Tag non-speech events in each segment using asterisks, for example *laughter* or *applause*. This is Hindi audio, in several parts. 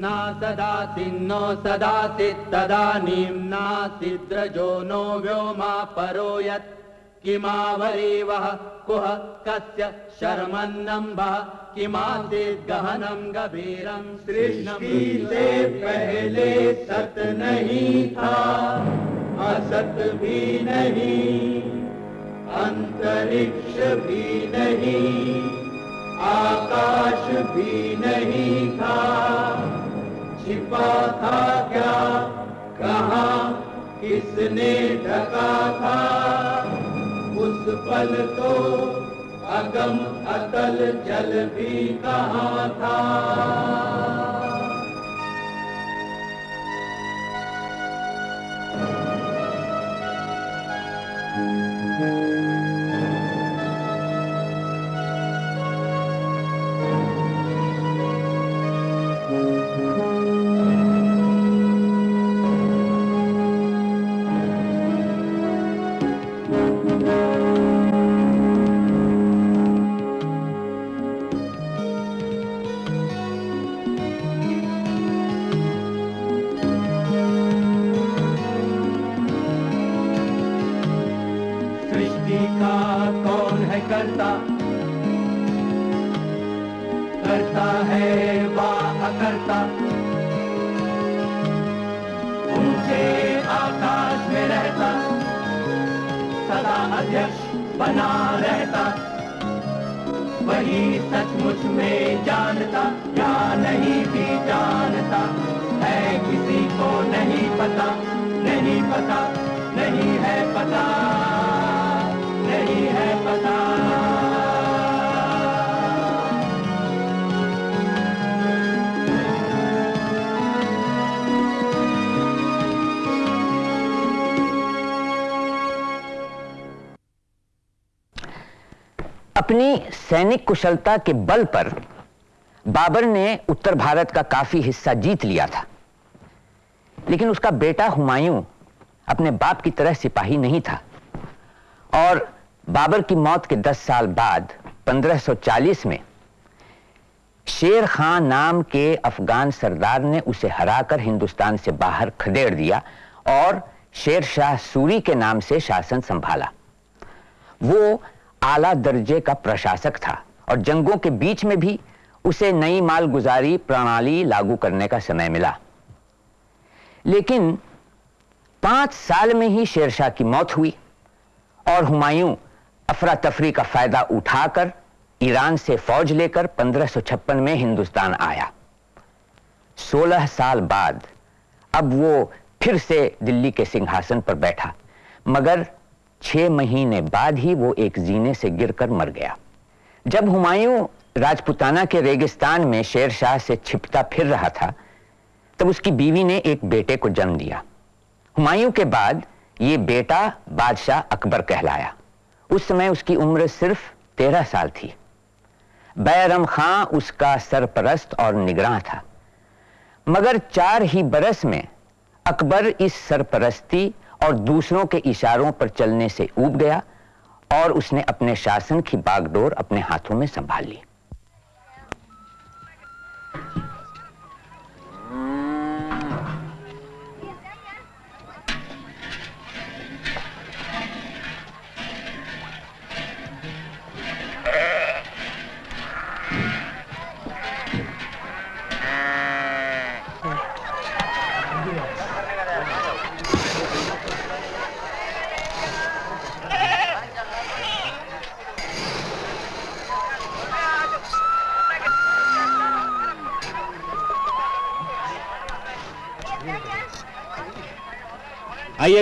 न सदासिन्नो सदासित् तदानीं नासिद्रजो नो व्योमा परो यत् कुह कस्य शर्मन्नम्बः, किमासीत् गहनं गभीरं सृष्टि से पहले सत नहीं था, असत भी नहीं, अंतरिक्ष भी नहीं, आकाश भी नहीं था। छिपा था क्या? कहा? किसने ढका था? उस पल तो अगम अतल जल भी कहा था? सृष्टि बना रहता। वही सचमुच में जानता, या नहीं भी जानता। है किसी को नहीं पता नहीं पता, नहीं है पता। अपनी सैनिक कुशलता के बल पर बाबर ने उत्तर भारत का काफ़ी हिस्सा जीत लिया था। लेकिन उसका बेटा हुमायूं अपने बाप की तरह सिपाही नहीं था। और बाबर की मौत के 10 साल बाद 1540 में, शेर खान नाम के अफगान सरदार ने उसे हराकर हिंदुस्तान से बाहर खदेड़ दिया और शेर शाह सूरी के नाम से शासन संभाला। वो आला दर्जे का प्रशासक था और जंगों के बीच में भी उसे नई मालगुजारी प्रणाली लागू करने का समय मिला। लेकिन पाँच साल में ही शेरशाह की मौत हुई और हुमायूं अफरा तफरी का फ़ायदा उठाकर ईरान से फौज लेकर 1556 में हिंदुस्तान आया। 16 साल बाद अब वो फिर से दिल्ली के सिंहासन पर बैठा, मगर छह महीने बाद ही वो एक जीने से गिरकर मर गया। जब हुमायूं राजपुताना के रेगिस्तान में शेर शाह से छिपता फिर रहा था, तब उसकी बीवी ने एक बेटे को जन्म दिया। हुमायूं के बाद ये बेटा बादशाह अकबर कहलाया। उस समय उसकी उम्र सिर्फ़ तेरह साल थी। बैरम खां उसका सरपरस्त और निगरान था। मगर चार ही बरस में अकबर इस सरपरस्ती और दूसरों के इशारों पर चलने से ऊब गया और उसने अपने शासन की बागडोर अपने हाथों में संभाल ली।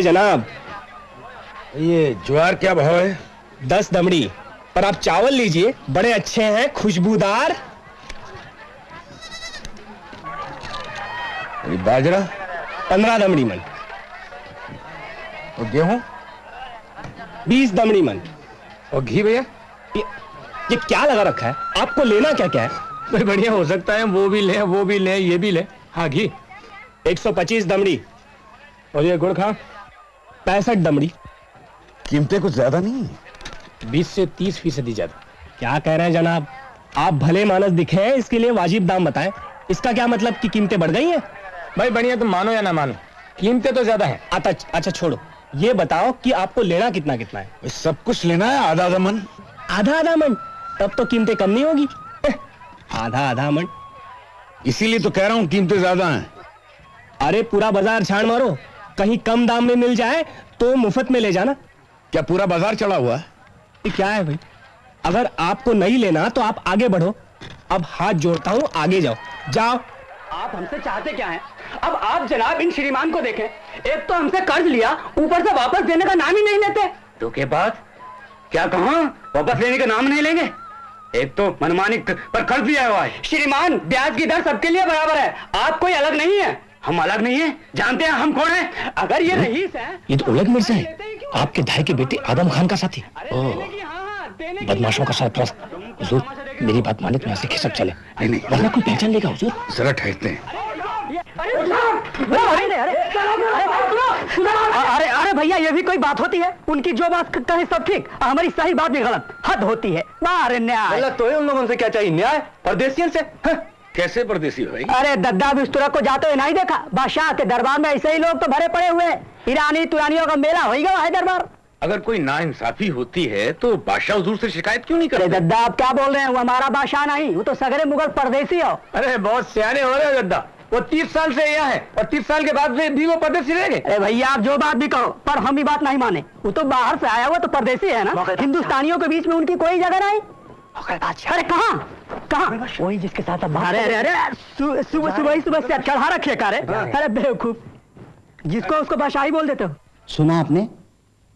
जनाब। ये ज्वार क्या भाव है? दस दमड़ी। पर आप चावल लीजिए बड़े अच्छे हैं खुशबूदार। ये बाजरा? पंद्रह दमड़ी मन। और गेहूँ? बीस दमड़ी मन। और घी भैया? ये, ये क्या लगा रखा है? आपको लेना क्या क्या है? भाई बढ़िया हो सकता है वो भी ले वो भी ले ये भी ले। हाँ घी। 125 दमड़ी। और ये गुड़ खा। पैंसठ दमड़ी कीमतें कुछ ज़्यादा नहीं है। बीस से तीस फ़ीसदी ज़्यादा। क्या कह रहे हैं जनाब? आप भले मानस दिखे हैं इसके लिए वाजिब दाम बताएँ। इसका क्या मतलब कि कीमतें बढ़ गई हैं? भाई बढ़िया तुम मानो या ना मानो। कीमतें तो ज़्यादा है। अच्छा अच्छा छोड़ो। ये बताओ कि आपको लेना कितना कितना है सब कुछ लेना है आधा आधा मन। आधा आधा मन? तब तो कीमतें कम नहीं होगी। आधा आधा मन? इसीलिए तो कह रहा हूँ कीमतें ज़्यादा हैं। अरे पूरा बाज़ार छान मारो। कहीं कम दाम में मिल जाए तो मुफ़्त में ले जाना। क्या पूरा बाज़ार चढ़ा हुआ है? क्या है भाई? अगर आपको नहीं लेना तो आप आगे बढ़ो। अब हाथ जोड़ता हूँ आगे जाओ। जाओ। आप हमसे चाहते क्या हैं? अब आप जनाब इन श्रीमान को देखें। एक तो हमसे कर्ज लिया ऊपर से वापस देने का नाम ही नहीं लेते। तो के बाद क्या कहा? वापस लेने का नाम नहीं लेंगे? एक तो मनमानी पर कर्ज लिया हुआ है। श्रीमान ब्याज की दर सबके लिए बराबर है। आप कोई अलग नहीं है। हम अलग नहीं है। जानते हैं हम कौन है? अगर ये रईस है ये तो उलग मिर्ज़ा है। आपके भाई के बेटे आदम खान का साथी। बदमाशों का सरप्रस्त हुजूर मेरी बात माने तो यहाँ से खिसक चले। नहीं नहीं। वरना कोई पहचान लेगा हुजूर? जरा ठहरते हैं। अरे अरे भैया ये भी कोई बात होती है? उनकी जो बात कहे सब ठीक। हमारी सही बात भी गलत। हद होती है। बारे न्याय। गलत तो है उन लोगों से। क्या चाहिए? न्याय? परदेशियन से? हाँ। कैसे परदेसी भाई? अरे दद्दा बिस्तुरा को जाते हुए नहीं देखा? बादशाह के दरबार में ऐसे ही लोग तो भरे पड़े हुए हैं। ईरानी तुरानियों का मेला हो ही गया है दरबार। अगर कोई नाइंसाफी होती है तो बादशाह हजूर से शिकायत क्यों नहीं करते? दद्दा आप क्या बोल रहे हैं? वो हमारा बादशाह नहीं वो तो सगरे मुगल परदेसी हो। अरे बहुत सियाने हो रहे हो दद्दा। वो तीस साल से यहाँ है और तीस साल के बाद भी भी वो परदेसी रह गए। अरे भैया आप जो बात भी कहो पर हम ही बात नहीं माने। वो तो बाहर से आया हुआ तो परदेसी है ना? हिंदुस्तानियों के बीच में उनकी कोई जगह नहीं। अरे कहाँ? कहाँ? वही जिसके साथ अब अरे अरे अरे सुबह सुबह ही सुबह से चढ़ा रखे कारे अरे बेवकूफ़। जिसको उसको बादशाही बोल देते हो? सुना आपने?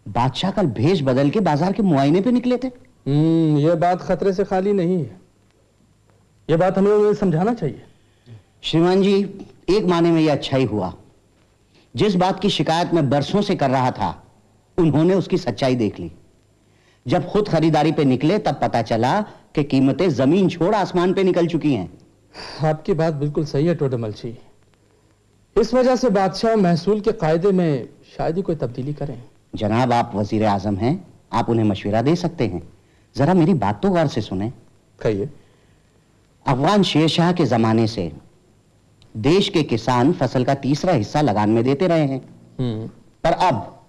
बादशाह कल भेष बदल के बाज़ार के मुआयने पे निकले थे। हम्म ये बात खतरे से खाली नहीं है। ये बात हमें उन्हें समझाना चाहिए। श्रीमान जी एक माने में यह अच्छा ही हुआ। जिस बात की शिकायत मैं बरसों से कर रहा था उन्होंने उसकी सच्चाई देख ली। जब खुद खरीदारी पे निकले तब पता चला कि कीमतें ज़मीन छोड़ आसमान पे निकल चुकी हैं। आपकी बात बिल्कुल सही है टोडमलची इस वजह से बादशाह महसूल के कायदे में शायद ही कोई तब्दीली करें। जनाब आप वज़ीर आज़म हैं आप उन्हें मशवरा दे सकते हैं। जरा मेरी बात तो गौर से सुने। कहिए। अफगान शेरशाह के जमाने से देश के किसान फ़सल का तीसरा हिस्सा लगान में देते रहे हैं। हम्म। पर अब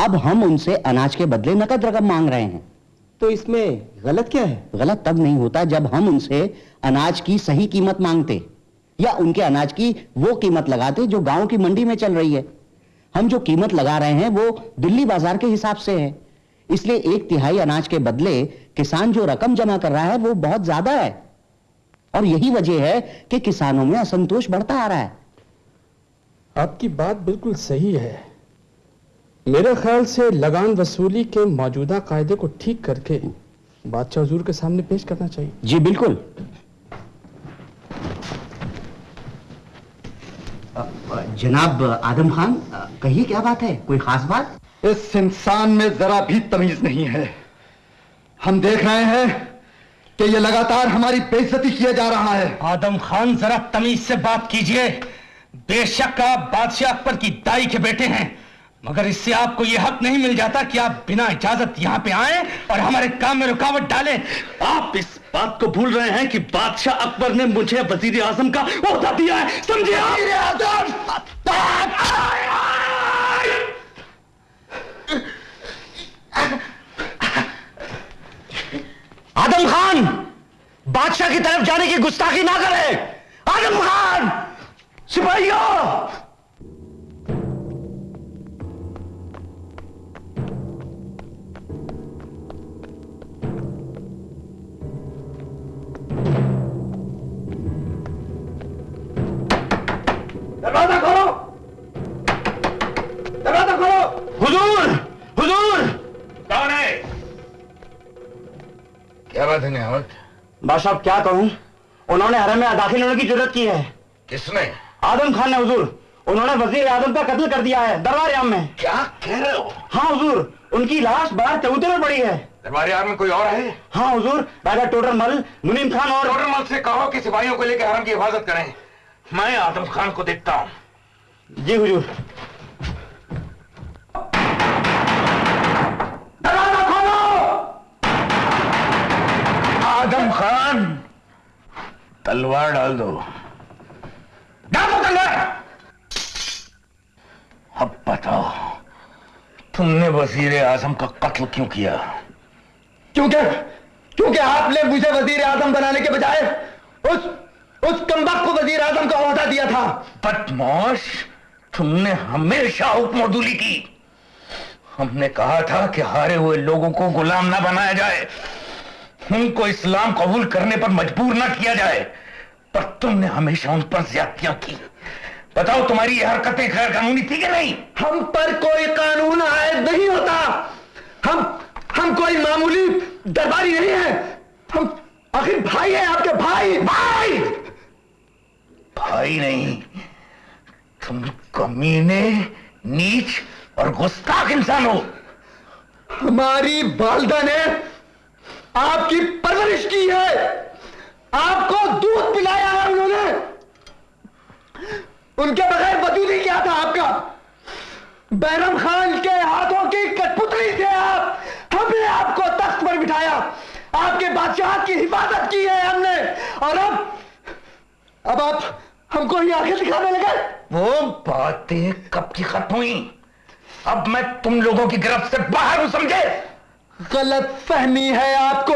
अब हम उनसे अनाज के बदले नकद रकम मांग रहे हैं। तो इसमें गलत क्या है? गलत तब नहीं होता जब हम उनसे अनाज की सही कीमत मांगते या उनके अनाज की वो कीमत लगाते जो गाँव की मंडी में चल रही है। हम जो कीमत लगा रहे हैं वो दिल्ली बाज़ार के हिसाब से है। इसलिए एक तिहाई अनाज के बदले किसान जो रकम जमा कर रहा है वो बहुत ज़्यादा है। और यही वजह है कि किसानों में असंतोष बढ़ता आ रहा है। आपकी बात बिल्कुल सही है। मेरे ख्याल से लगान वसूली के मौजूदा कायदे को ठीक करके बादशाह हजूर के सामने पेश करना चाहिए। जी बिल्कुल। जनाब आदम खान कहिए क्या बात है? कोई खास बात? इस इंसान में जरा भी तमीज नहीं है। हम देख रहे हैं कि ये लगातार हमारी बेइज्जती किया जा रहा है। आदम खान जरा तमीज से बात कीजिए। बेशक आप बादशाह अकबर की दाई के बेटे हैं। मगर इससे आपको यह हक नहीं मिल जाता कि आप बिना इजाज़त यहाँ पे आए और हमारे काम में रुकावट डालें। आप इस बात को भूल रहे हैं कि बादशाह अकबर ने मुझे वज़ीर आज़म का ओहदा दिया है। समझे आदम खान बादशाह की तरफ़ जाने की गुस्ताखी ना करें। आदम खान सिपाहियों! दरवाज़ा खोलो। दरवाज़ा खोलो। हुजूर हुजूर। कौन है? क्या बात है नियामत बादशाह क्या कहूँ? उन्होंने हरम में दाखिल होने की ज़रूरत की है। किसने? आदम खान ने हुजूर। उन्होंने वज़ीर आज़म का कत्ल कर दिया है दरबार आम में। क्या कह रहे हो? हाँ हुजूर उनकी लाश बाहर चबूते में पड़ी है। दरबार में कोई और है? हाँ हुजूर राजा टोटर मल मुनीम खान और टोडरमल से कहो कि सिपाहियों को लेकर हरम की हिफाजत करें। मैं आदम खान को देखता हूँ। जी हुजूर। दरवाज़ा खोलो! आदम खान तलवार डाल दो। डाल दो तलवार! अब बताओ तुमने वज़ीर आज़म का कत्ल क्यों किया? क्योंकि क्योंकि आपने मुझे वज़ीर आज़म बनाने के बजाय उस उस कम्बक को वज़ीर आज़म का अहदा दिया था। बदमाश तुमने हमेशा हुक्मदुली की। हमने कहा था कि हारे हुए लोगों को गुलाम ना बनाया जाए। उनको इस्लाम कबूल करने पर मजबूर ना किया जाए। पर तुमने हमेशा उन पर ज्यादतियाँ की। बताओ तुम्हारी ये हरकतें गैर कानूनी थी कि नहीं? हम पर कोई कानून आयद नहीं होता। हम हम कोई मामूली दरबारी नहीं है। हम आखिर भाई है आपके भाई। भाई! भाई नहीं। तुम कमीने, नीच और गुस्ताख इंसान हो। हमारी वालदा ने आपकी परवरिश की है। आपको दूध पिलाया है उन्होंने। उनके बगैर वजूद ही क्या था आपका? बैरम खान की कठपुतली थे आप हमने आपको तख्त पर बिठाया आपके बादशाह की हिफाजत की है हमने और अब अब आप हमको ही आँखें दिखाने लगे वो बातें कब की खत्म हुई? अब मैं तुम लोगों की गिरफ्त से बाहर हूँ समझे? गलत फहमी है आपको।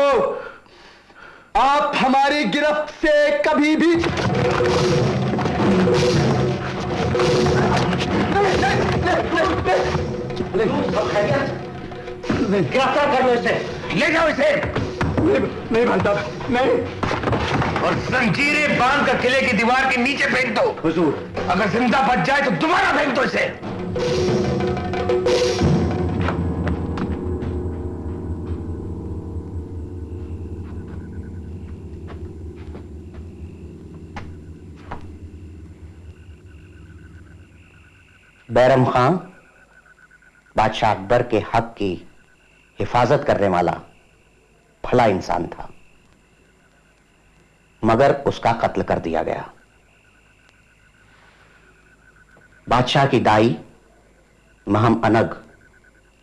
आप हमारी गिरफ्त से कभी भी गिरफ़्तार कर लो इसे। ले जाओ इसे। नहीं भाई साहब नहीं। और जंजीरें बाँध कर किले की दीवार के नीचे फेंक दो। हुजूर। अगर ज़िंदा बच जाए तो दोबारा फेंक दो इसे। बैरम खां, बादशाह अकबर के हक की हिफाजत करने वाला भला इंसान था। मगर उसका कत्ल कर दिया गया। बादशाह की दाई, महम अनग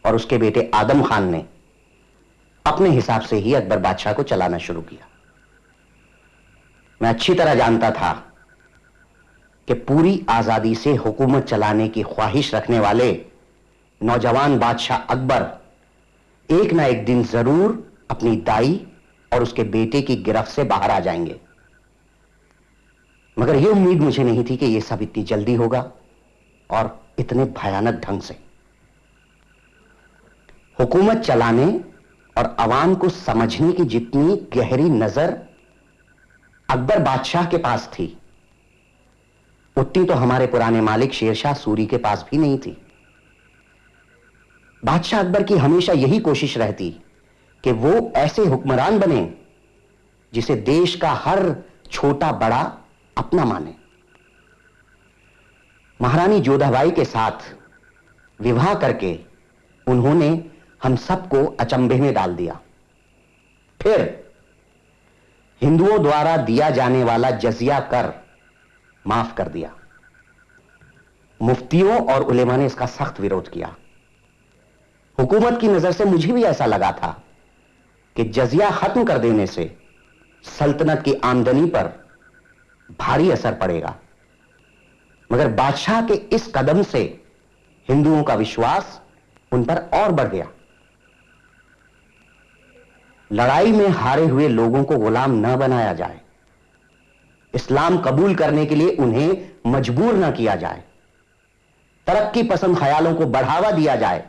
और उसके बेटे आदम खान ने अपने हिसाब से ही अकबर बादशाह को चलाना शुरू किया। मैं अच्छी तरह जानता था कि पूरी आज़ादी से हुकूमत चलाने की ख्वाहिश रखने वाले नौजवान बादशाह अकबर एक ना एक दिन ज़रूर अपनी दाई और उसके बेटे की गिरफ्त से बाहर आ जाएँगे। मगर यह उम्मीद मुझे नहीं थी कि यह सब इतनी जल्दी होगा। और इतने भयानक ढंग से। हुकूमत चलाने और अवाम को समझने की जितनी गहरी नज़र अकबर बादशाह के पास थी, उतनी तो हमारे पुराने मालिक शेरशाह सूरी के पास भी नहीं थी। बादशाह अकबर की हमेशा यही कोशिश रहती कि वो ऐसे हुक्मरान बने जिसे देश का हर छोटा बड़ा अपना माने। महारानी जोधाबाई के साथ विवाह करके उन्होंने हम सबको अचंभे में डाल दिया। फिर हिंदुओं द्वारा दिया जाने वाला जजिया कर माफ़ कर दिया। मुफ्तियों और उलेमा ने इसका सख्त विरोध किया। हुकूमत की नज़र से मुझे भी ऐसा लगा था कि जजिया खत्म कर देने से सल्तनत की आमदनी पर भारी असर पड़ेगा। मगर बादशाह के इस कदम से हिंदुओं का विश्वास उन पर और बढ़ गया। लड़ाई में हारे हुए लोगों को गुलाम न बनाया जाए। इस्लाम कबूल करने के लिए उन्हें मजबूर न किया जाए। तरक्की पसंद ख्यालों को बढ़ावा दिया जाए।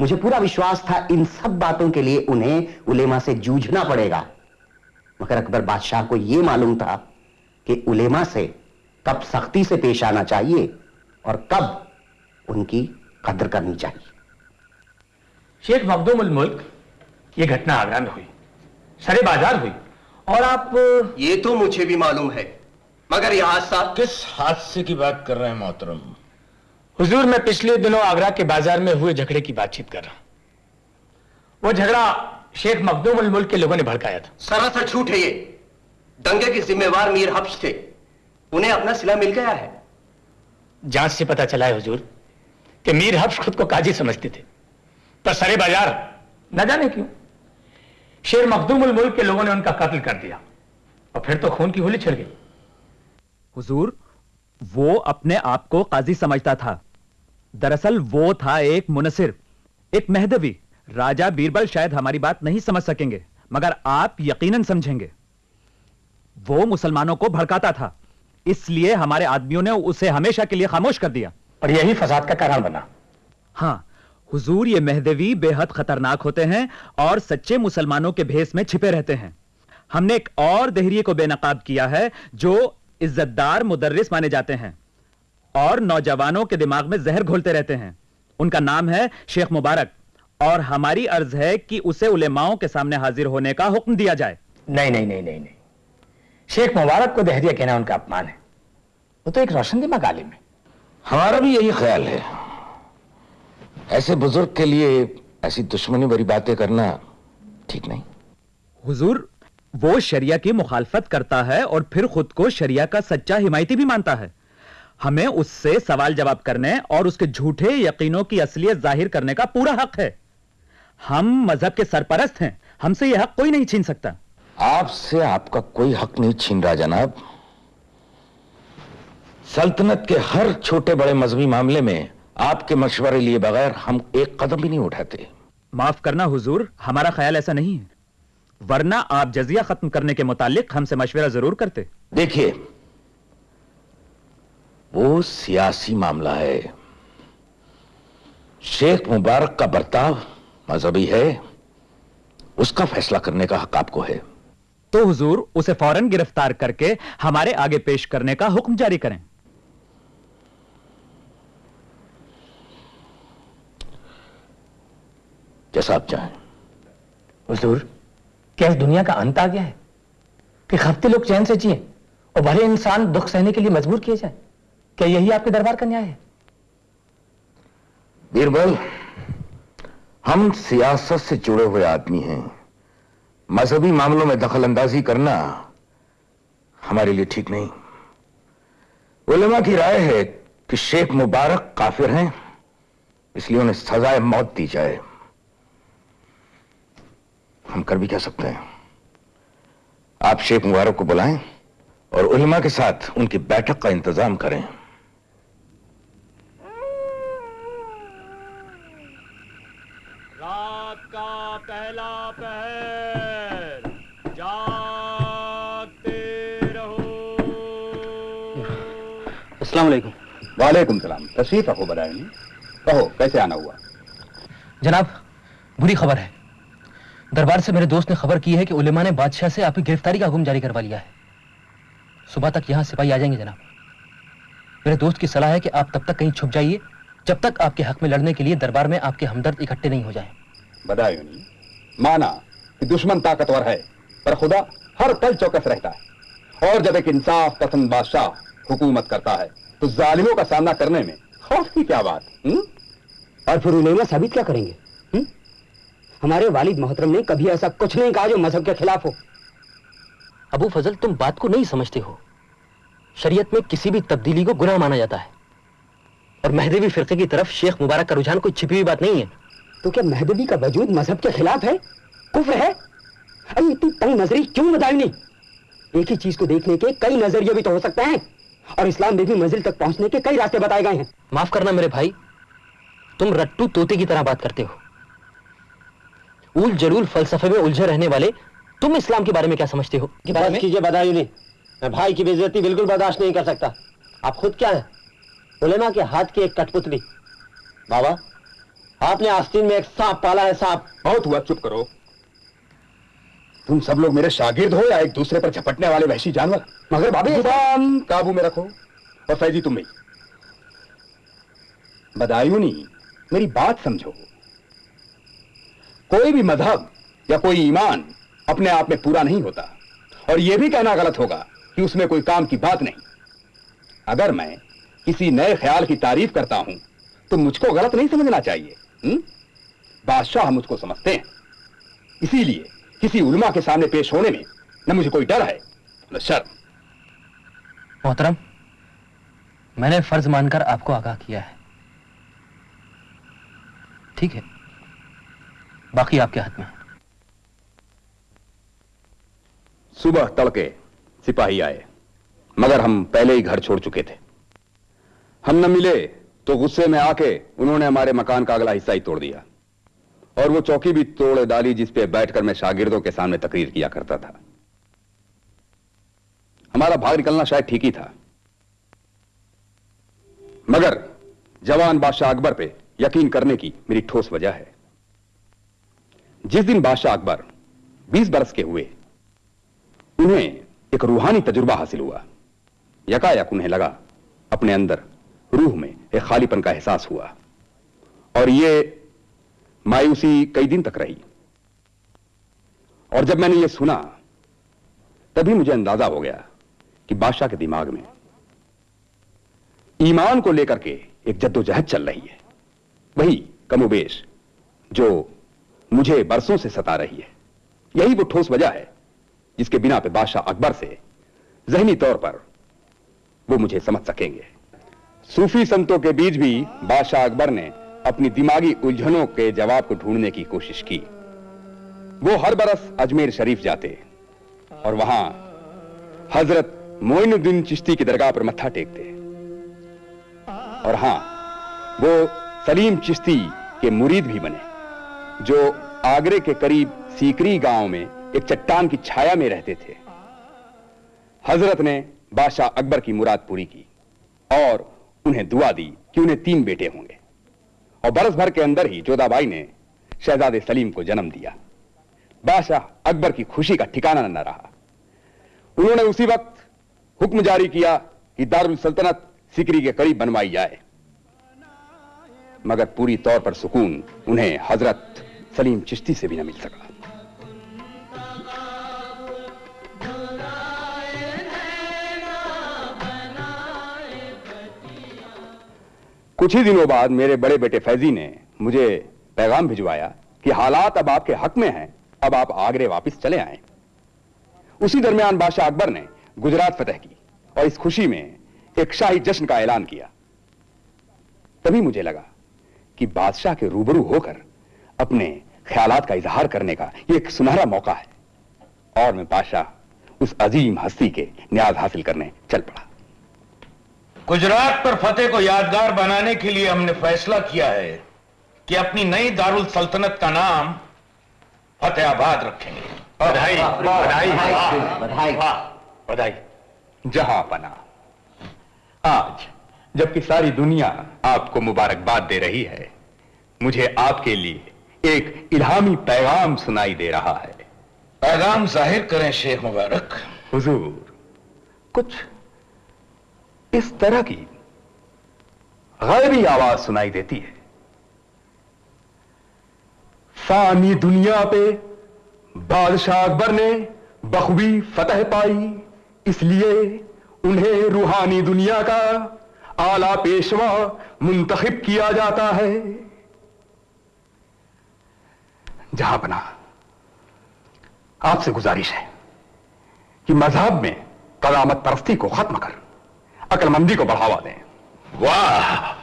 मुझे पूरा विश्वास था इन सब बातों के लिए उन्हें उलेमा से जूझना पड़ेगा। मगर अकबर बादशाह को यह मालूम था कि उलेमा से कब सख्ती से पेश आना चाहिए और कब उनकी कदर करनी चाहिए। शेख मखदूम मुल्क ये घटना आगरा में हुई सरे बाज़ार हुई और आप ये तो मुझे भी मालूम है मगर यह हादसा किस हादसे की बात कर रहे हैं मोहतरम? हुजूर मैं पिछले दिनों आगरा के बाज़ार में हुए झगड़े की बातचीत कर रहा हूँ। वो झगड़ा शेख मखदूम मुल्क के लोगों ने भड़काया था। सरासर झूठ है ये। दंगे के जिम्मेवार मीर हफ्स थे। उन्हें अपना सिला मिल गया है। जाँच से पता चला है हुजूर कि मीर हफ्स खुद को काजी समझते थे। पर सरे बाज़ार न जाने क्यों शेर मखदूमुल मुल्क के लोगों ने उनका कत्ल कर दिया और फिर तो खून की होली छिड़ गई। हुजूर वो अपने आप को काजी समझता था। दरअसल वो था एक मुनसिर एक मेहदवी। राजा बीरबल शायद हमारी बात नहीं समझ सकेंगे मगर आप यकीनन समझेंगे। वो मुसलमानों को भड़काता था। इसलिए हमारे आदमियों ने उसे हमेशा के लिए खामोश कर दिया। और यही फसाद का कारण बना। हाँ हुजूर ये मेहदवी बेहद खतरनाक होते हैं और सच्चे मुसलमानों के भेस में छिपे रहते हैं। हमने एक और देहरिए को बेनकाब किया है जो इज्जतदार मुदर्रिस माने जाते हैं और नौजवानों के दिमाग में जहर घोलते रहते हैं। उनका नाम है शेख मुबारक और हमारी अर्ज़ है कि उसे उलेमाओं के सामने हाजिर होने का हुक्म दिया जाए। नहीं नहीं नहीं नहीं नहीं। शेख मुबारक को दहरिया कहना उनका अपमान है। वो तो एक रोशन दिमाग आलिम है। हमारा भी यही ख्याल है। ऐसे बुज़ुर्ग के लिए ऐसी दुश्मनी भरी बातें करना ठीक नहीं। हुजूर वो शरिया की मुखालफत करता है और फिर खुद को शरिया का सच्चा हिमायती भी मानता है। हमें उससे सवाल जवाब करने और उसके झूठे यकीनों की असलियत ज़ाहिर करने का पूरा हक है। हम मज़हब के सरपरस्त हैं। हमसे यह हक कोई नहीं छीन सकता। आपसे आपका कोई हक नहीं छीन रहा जनाब। सल्तनत के हर छोटे बड़े मजहबी मामले में आपके मशवरे लिए बगैर हम एक कदम भी नहीं उठाते। माफ़ करना हुजूर हमारा ख्याल ऐसा नहीं है। वरना आप जजिया खत्म करने के मुतालिक हमसे मशवरा ज़रूर करते। देखिए वो सियासी मामला है। शेख मुबारक का बर्ताव मजहबी है उसका फैसला करने का हक आपको है। तो हुजूर उसे फ़ौरन गिरफ़्तार करके हमारे आगे पेश करने का हुक्म जारी करें। जैसा आप चाहें। हुजूर क्या इस दुनिया का अंत आ गया है? कि हफ़्ते लोग चैन से जिए और भले इंसान दुख सहने के लिए मजबूर किए जाए। क्या यही आपके दरबार का न्याय है? बीरबल हम सियासत से जुड़े हुए आदमी हैं। मजहबी मामलों में दखल अंदाजी करना हमारे लिए ठीक नहीं। उलमा की राय है कि शेख मुबारक काफिर हैं, इसलिए उन्हें सजाए मौत दी जाए। हम कर भी क्या सकते हैं? आप शेख मुबारक को बुलाएँ और उलमा के साथ उनकी बैठक का इंतज़ाम करें। अस्सलाम वालेकुम वालेकुम सलाम तशरीफ़ रखो बदायनी कहो कैसे आना हुआ? जनाब बुरी खबर है। दरबार से मेरे दोस्त ने खबर की है कि उलेमा ने बादशाह से आपकी गिरफ्तारी का हुक्म जारी करवा लिया है। सुबह तक यहाँ सिपाही आ जाएँगे जनाब। मेरे दोस्त की सलाह है कि आप तब तक कहीं छुप जाइए जब तक आपके हक में लड़ने के लिए दरबार में आपके हमदर्द इकट्ठे नहीं हो जाए। बदायूनी माना कि दुश्मन ताकतवर है पर खुदा हर पल चौकस रहता है। और जब एक इंसाफ पसंद बादशाह हुकूमत करता है। तो जालिमों का सामना करने में खौफ की क्या बात हुँ? और फिर उलेमा साबित क्या करेंगे? हुँ? हमारे वालिद मोहतरम ने कभी ऐसा कुछ नहीं कहा जो मज़हब के खिलाफ हो। अबू फजल तुम बात को नहीं समझते हो। शरीयत में किसी भी तब्दीली को गुनाह माना जाता है। और महदेवी फिरके की तरफ़ शेख मुबारक का रुझान कोई छिपी हुई बात नहीं है। तो क्या महदवी का वजूद मज़हब के खिलाफ है? कुफ्र है? अरे इतनी तंग नजरी क्यों बताई नहीं एक ही चीज़ को देखने के कई नज़रिए भी तो हो सकते हैं। और इस्लाम में भी मंजिल तक पहुँचने के कई रास्ते बताए गए हैं। माफ़ करना मेरे भाई तुम रट्टू तोते की तरह बात करते हो। उल जलूल फलसफे में उलझे रहने वाले तुम इस्लाम के बारे में क्या समझते हो? कीजिए नहीं मैं भाई की बेजती बिल्कुल बर्दाश्त नहीं कर सकता। आप खुद क्या है? उलेमा के हाथ की एक कठपुतली। बाबा आपने आस्तीन में एक सांप पाला है सांप। बहुत हुआ चुप करो। तुम सब लोग मेरे शागिर्द हो या एक दूसरे पर झपटने वाले वहशी जानवर? मगर बाबी ज़ुबान काबू में रखो और फैजी तुम भी बदायूनी, मेरी बात समझो। कोई भी मज़हब या कोई ईमान अपने आप में पूरा नहीं होता। और यह भी कहना गलत होगा कि उसमें कोई काम की बात नहीं। अगर मैं किसी नए ख्याल की तारीफ़ करता हूँ तो मुझको गलत नहीं समझना चाहिए हुँ? बादशाह मुझको समझते हैं। इसीलिए किसी उलमा के सामने पेश होने में न मुझे कोई डर है। न शर्म। मोहतरम मैंने फ़र्ज़ मानकर आपको आगाह किया है। ठीक है। बाकी आपके हाथ में सुबह तड़के सिपाही आए मगर हम पहले ही घर छोड़ चुके थे। हम न मिले तो गुस्से में आके उन्होंने हमारे मकान का अगला हिस्सा ही तोड़ दिया। और वो चौकी भी तोड़ डाली जिस पे बैठकर मैं शागिर्दों के सामने तकरीर किया करता था। हमारा भाग निकलना शायद ठीक ही था। मगर जवान बादशाह अकबर पे यकीन करने की मेरी ठोस वजह है। जिस दिन बादशाह अकबर 20 बरस के हुए, उन्हें एक रूहानी तजुर्बा हासिल हुआ। यकायक उन्हें लगा, अपने अंदर रूह में एक खालीपन का एहसास हुआ। और यह मायूसी कई दिन तक रही। और जब मैंने यह सुना, तभी मुझे अंदाज़ा हो गया कि बादशाह के दिमाग में ईमान को लेकर के एक जद्दोजहद चल रही है। वही कमोबेश, जो मुझे बरसों से सता रही है। यही वो ठोस वजह है, जिसके बिना पे बादशाह अकबर से जहनी तौर पर वो मुझे समझ सकेंगे। सूफी संतों के बीच भी बादशाह अकबर ने अपनी दिमागी उलझनों के जवाब को ढूँढने की कोशिश की। वो हर बरस अजमेर शरीफ जाते और वहाँ हज़रत मोइनुद्दीन चिश्ती की दरगाह पर मत्था टेकते। और हाँ, वो सलीम चिश्ती के मुरीद भी बने, जो आगरे के करीब सीकरी गाँव में एक चट्टान की छाया में रहते थे। हज़रत ने बादशाह अकबर की मुराद पूरी की और उन्हें दुआ दी कि उन्हें तीन बेटे होंगे। और बरस भर के अंदर ही जोधाबाई ने शहजादे सलीम को जन्म दिया। बादशाह अकबर की खुशी का ठिकाना न रहा। उन्होंने उसी वक्त हुक्म जारी किया कि दारुल सल्तनत सिकरी के करीब बनवाई जाए। मगर पूरी तौर पर सुकून उन्हें हज़रत सलीम चिश्ती से भी न मिल सका कुछ ही दिनों बाद मेरे बड़े बेटे फैजी ने मुझे पैगाम भिजवाया कि हालात अब आपके हक में हैं, अब आप आगरे वापस चले आए। उसी दरमियान बादशाह अकबर ने गुजरात फतेह की और इस खुशी में एक शाही जश्न का ऐलान किया। तभी मुझे लगा कि बादशाह के रूबरू होकर अपने ख्यालात का इजहार करने का यह एक सुनहरा मौका है और मैं बादशाह उस अजीम हस्ती के न्याज हासिल करने चल पड़ा। गुजरात पर फतेह को यादगार बनाने के लिए हमने फैसला किया है कि अपनी नई दारुल सल्तनत का नाम फतेहाबाद रखेंगे। बधाई बधाई। बधाई। बधाई। जहाँ पना आज जबकि सारी दुनिया आपको मुबारकबाद दे रही है मुझे आपके लिए एक इल्हामी पैगाम सुनाई दे रहा है। पैगाम ज़ाहिर करें शेख मुबारक। हुजूर कुछ इस तरह की गैबी आवाज़ सुनाई देती है। फानी दुनिया पे बादशाह अकबर ने बखूबी फतह पाई, इसलिए उन्हें रूहानी दुनिया का आला पेशवा मुंतखब किया जाता है। जहाँ बना आपसे गुजारिश है कि मज़हब में कलामत परस्ती को खत्म कर। अकलमंदी को बढ़ावा दें। वाह।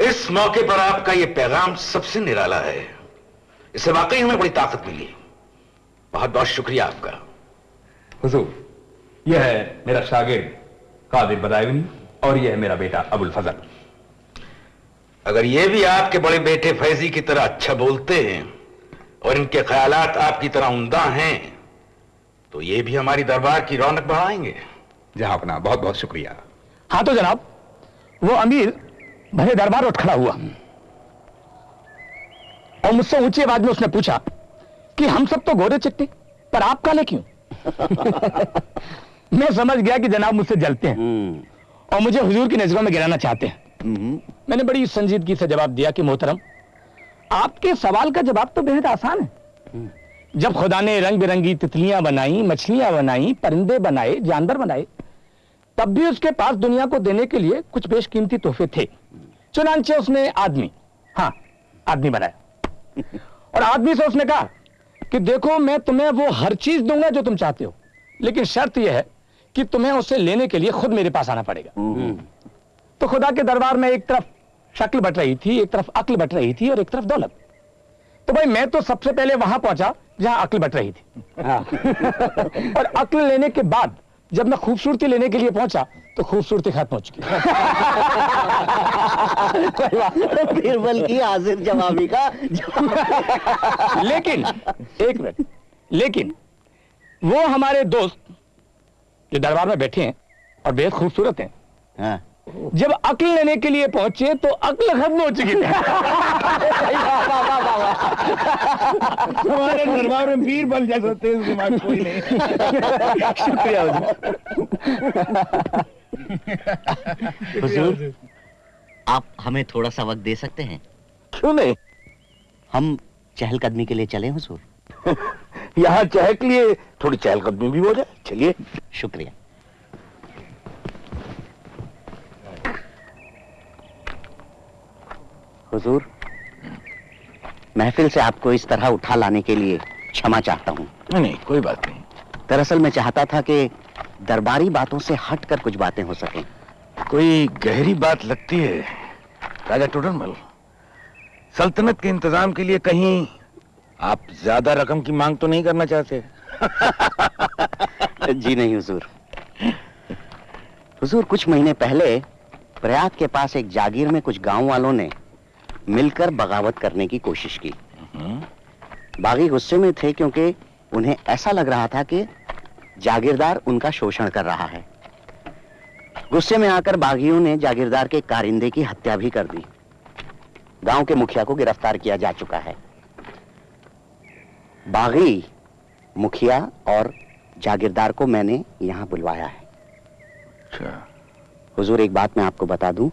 इस मौके पर आपका यह पैगाम सबसे निराला है। इससे वाकई हमें बड़ी ताकत मिली। बहुत बहुत शुक्रिया आपका। हुजूर यह है मेरा शागिर्द कादिर बदायूनी और यह है मेरा बेटा अबुल फजल। अगर ये भी आपके बड़े बेटे फैजी की तरह अच्छा बोलते हैं और इनके ख्यालात आपकी तरह उमदा हैं तो ये भी हमारी दरबार की रौनक बढ़ाएँगे। जहाँ अपना बहुत बहुत शुक्रिया। हाँ तो जनाब वो अमीर भले दरबार उठ खड़ा हुआ। और मुझसे ऊँची आवाज़ में उसने पूछा कि हम सब तो गोरे चिट्टे पर आप काले क्यों? *laughs* मैं समझ गया कि जनाब मुझसे जलते हैं। और मुझे हुजूर की नज़रों में गिराना चाहते हैं। मैंने बड़ी संजीदगी से जवाब दिया कि मोहतरम आपके सवाल का जवाब तो बेहद आसान है। जब खुदा ने रंग बिरंगी तितलियाँ बनाई मछलियाँ बनाई परिंदे बनाए जानवर बनाए तब भी उसके पास दुनिया को देने के लिए कुछ बेशकीमती तोहफे थे। चुनांचे उसने आदमी। हाँ आदमी बनाया। और आदमी से उसने कहा कि देखो मैं तुम्हें वो हर चीज़ दूँगा जो तुम चाहते हो। लेकिन शर्त यह है कि तुम्हें उसे लेने के लिए खुद मेरे पास आना पड़ेगा। तो खुदा के दरबार में एक तरफ़ शक्ल बट रही थी एक तरफ़ अक्ल बट रही थी और एक तरफ़ दौलत। तो भाई मैं तो सबसे पहले वहाँ पहुँचा जहाँ अक्ल बट रही थी। और अक्ल लेने के बाद जब मैं खूबसूरती लेने के लिए पहुँचा तो खूबसूरती खत्म हो चुकी। बीरबल की हाजिर जवाबी का लेकिन एक मिनट लेकिन वो हमारे दोस्त जो दरबार में बैठे हैं और बेहद खूबसूरत हैं हाँ। जब अक्ल लेने के लिए पहुँचे तो अक्ल खत्म हो चुकी थी। हमारे दरबार में वीर बन जैसा तेज दिमाग कोई नहीं। शुक्रिया हुजूर। आप हमें थोड़ा सा वक्त दे सकते हैं? क्यों नहीं? हम चहलकदमी के लिए चले हुजूर। *laughs* यहाँ चहल के लिए थोड़ी चहलकदमी भी हो जाए। चलिए। शुक्रिया। हुजूर महफिल से आपको इस तरह उठा लाने के लिए क्षमा चाहता हूँ। नहीं नहीं कोई बात नहीं। दरअसल मैं चाहता था कि दरबारी बातों से हटकर कुछ बातें हो सकें। कोई गहरी बात लगती है राजा टोडरमल सल्तनत के इंतज़ाम के लिए कहीं आप ज़्यादा रकम की मांग तो नहीं करना चाहते? *laughs* जी नहीं हुजूर। हुजूर कुछ महीने पहले प्रयाग के पास एक जागीर में कुछ गाँव वालों ने मिलकर बगावत करने की कोशिश की। बागी गुस्से में थे क्योंकि उन्हें ऐसा लग रहा था कि जागीरदार उनका शोषण कर रहा है। गुस्से में आकर बागियों ने जागीरदार के कारिंदे की हत्या भी कर दी। गाँव के मुखिया को गिरफ़्तार किया जा चुका है। बागी मुखिया और जागीरदार को मैंने यहाँ बुलवाया है। अच्छा। हुजूर एक बात मैं आपको बता दूँ।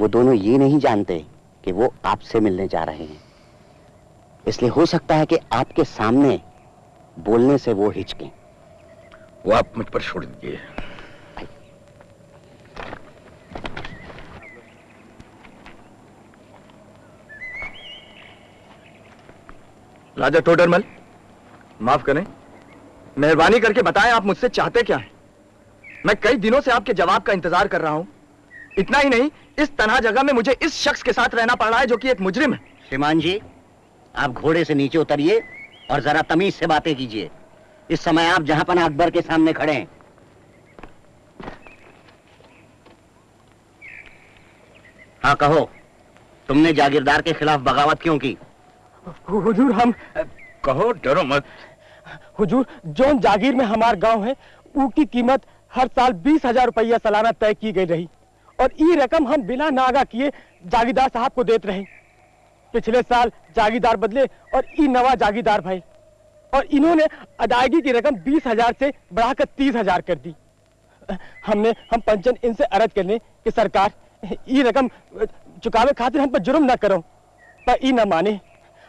वो दोनों ये नहीं जानते कि वो आपसे मिलने जा रहे हैं। इसलिए हो सकता है कि आपके सामने बोलने से वो हिचकें। वो आप मुझ पर छोड़ दीजिए। राजा टोडरमल माफ़ करें मेहरबानी करके बताएँ आप मुझसे चाहते क्या हैं? मैं कई दिनों से आपके जवाब का इंतज़ार कर रहा हूँ। इतना ही नहीं इस तनहा जगह में मुझे इस शख्स के साथ रहना पड़ रहा है जो कि एक मुजरिम है। श्रीमान जी आप घोड़े से नीचे उतरिए और जरा तमीज से बातें कीजिए। इस समय आप जहाँ पना अकबर के सामने खड़े हैं। हाँ कहो तुमने जागीरदार के खिलाफ बगावत क्यों की? हुजूर हम कहो डरो मत। हुजूर जोन जागीर में हमार गाँव है उसकी कीमत हर साल बीस हज़ार रुपया सालाना तय की गई रही। और ये रकम हम बिना नागा किए जागीरदार साहब को देते रहे। पिछले साल जागीरदार बदले और ई नवा जागीरदार भाई और इन्होंने अदायगी की रकम बीस हज़ार से बढ़ाकर तीस हज़ार कर दी। हमने, हम पंचन इनसे अर्ज़ करने कि सरकार ये रकम चुकावे खातिर हम पर जुर्म न करो। पर ई न माने।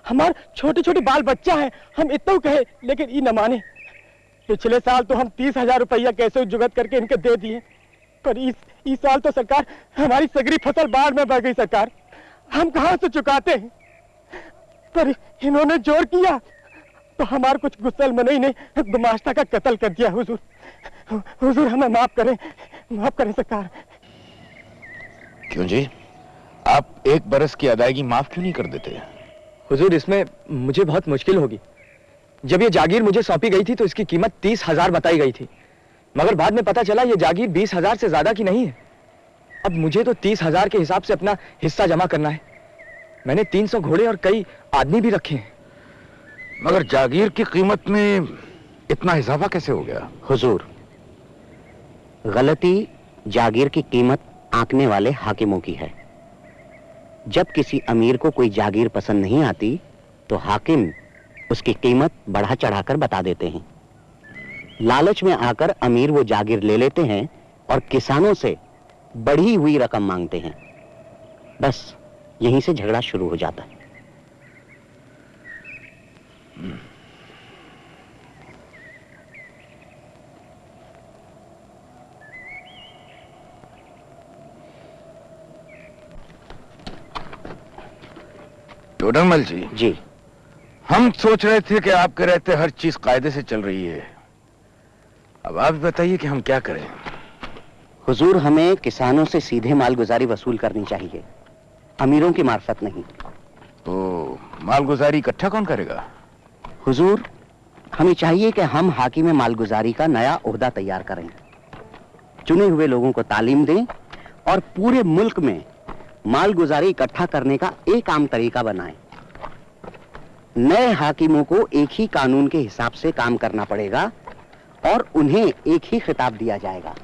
हमार छोटे छोटे बाल बच्चा है, हम इतना कहे, लेकिन ई न माने। पिछले साल तो हम तीस हज़ार रुपया कैसे जुगत करके इनके दे दिए। पर इस इस साल तो सरकार हमारी सगरी फ़सल बाढ़ में बह गई सरकार। हम कहाँ से चुकाते हैं? पर इन्होंने ज़ोर किया तो हमारे कुछ गुस्सल मनई ने गुमाश्ता का कत्ल कर दिया हुजूर। हुजूर हमें माफ़ करें। माफ़ करें सरकार। क्यों जी? आप एक बरस की अदायगी माफ़ क्यों नहीं कर देते? हुजूर इसमें मुझे बहुत मुश्किल होगी। जब ये जागीर मुझे सौंपी गई थी तो इसकी कीमत तीस हज़ार बताई गई थी। मगर बाद में पता चला ये जागीर बीस हज़ार से ज़्यादा की नहीं है। अब मुझे तो तीस हज़ार के हिसाब से अपना हिस्सा जमा करना है। मैंने तीन सौ घोड़े और कई आदमी भी रखे हैं। मगर जागीर की कीमत में इतना इजाफा कैसे हो गया? हुजूर गलती जागीर की कीमत आंकने वाले हाकिमों की है। जब किसी अमीर को कोई जागीर पसंद नहीं आती तो हाकिम उसकी कीमत बढ़ा चढ़ाकर बता देते हैं। लालच में आकर अमीर वो जागीर ले लेते हैं और किसानों से बढ़ी हुई रकम मांगते हैं। बस यहीं से झगड़ा शुरू हो जाता है। टोडरमल जी जी। हम सोच रहे थे कि आपके रहते हर चीज़ कायदे से चल रही है। अब आप बताइए कि हम क्या करें? हुजूर हमें किसानों से सीधे मालगुजारी वसूल करनी चाहिए। अमीरों की मार्फत नहीं। तो मालगुजारी इकट्ठा कौन करेगा? हुजूर हमें चाहिए कि हम हाकिम मालगुजारी का नया ओहदा तैयार करें। चुने हुए लोगों को तालीम दें और पूरे मुल्क में मालगुजारी इकट्ठा करने का एक आम तरीका बनाएँ। नए हाकिमों को एक ही कानून के हिसाब से काम करना पड़ेगा। और उन्हें एक ही खिताब दिया जाएगा।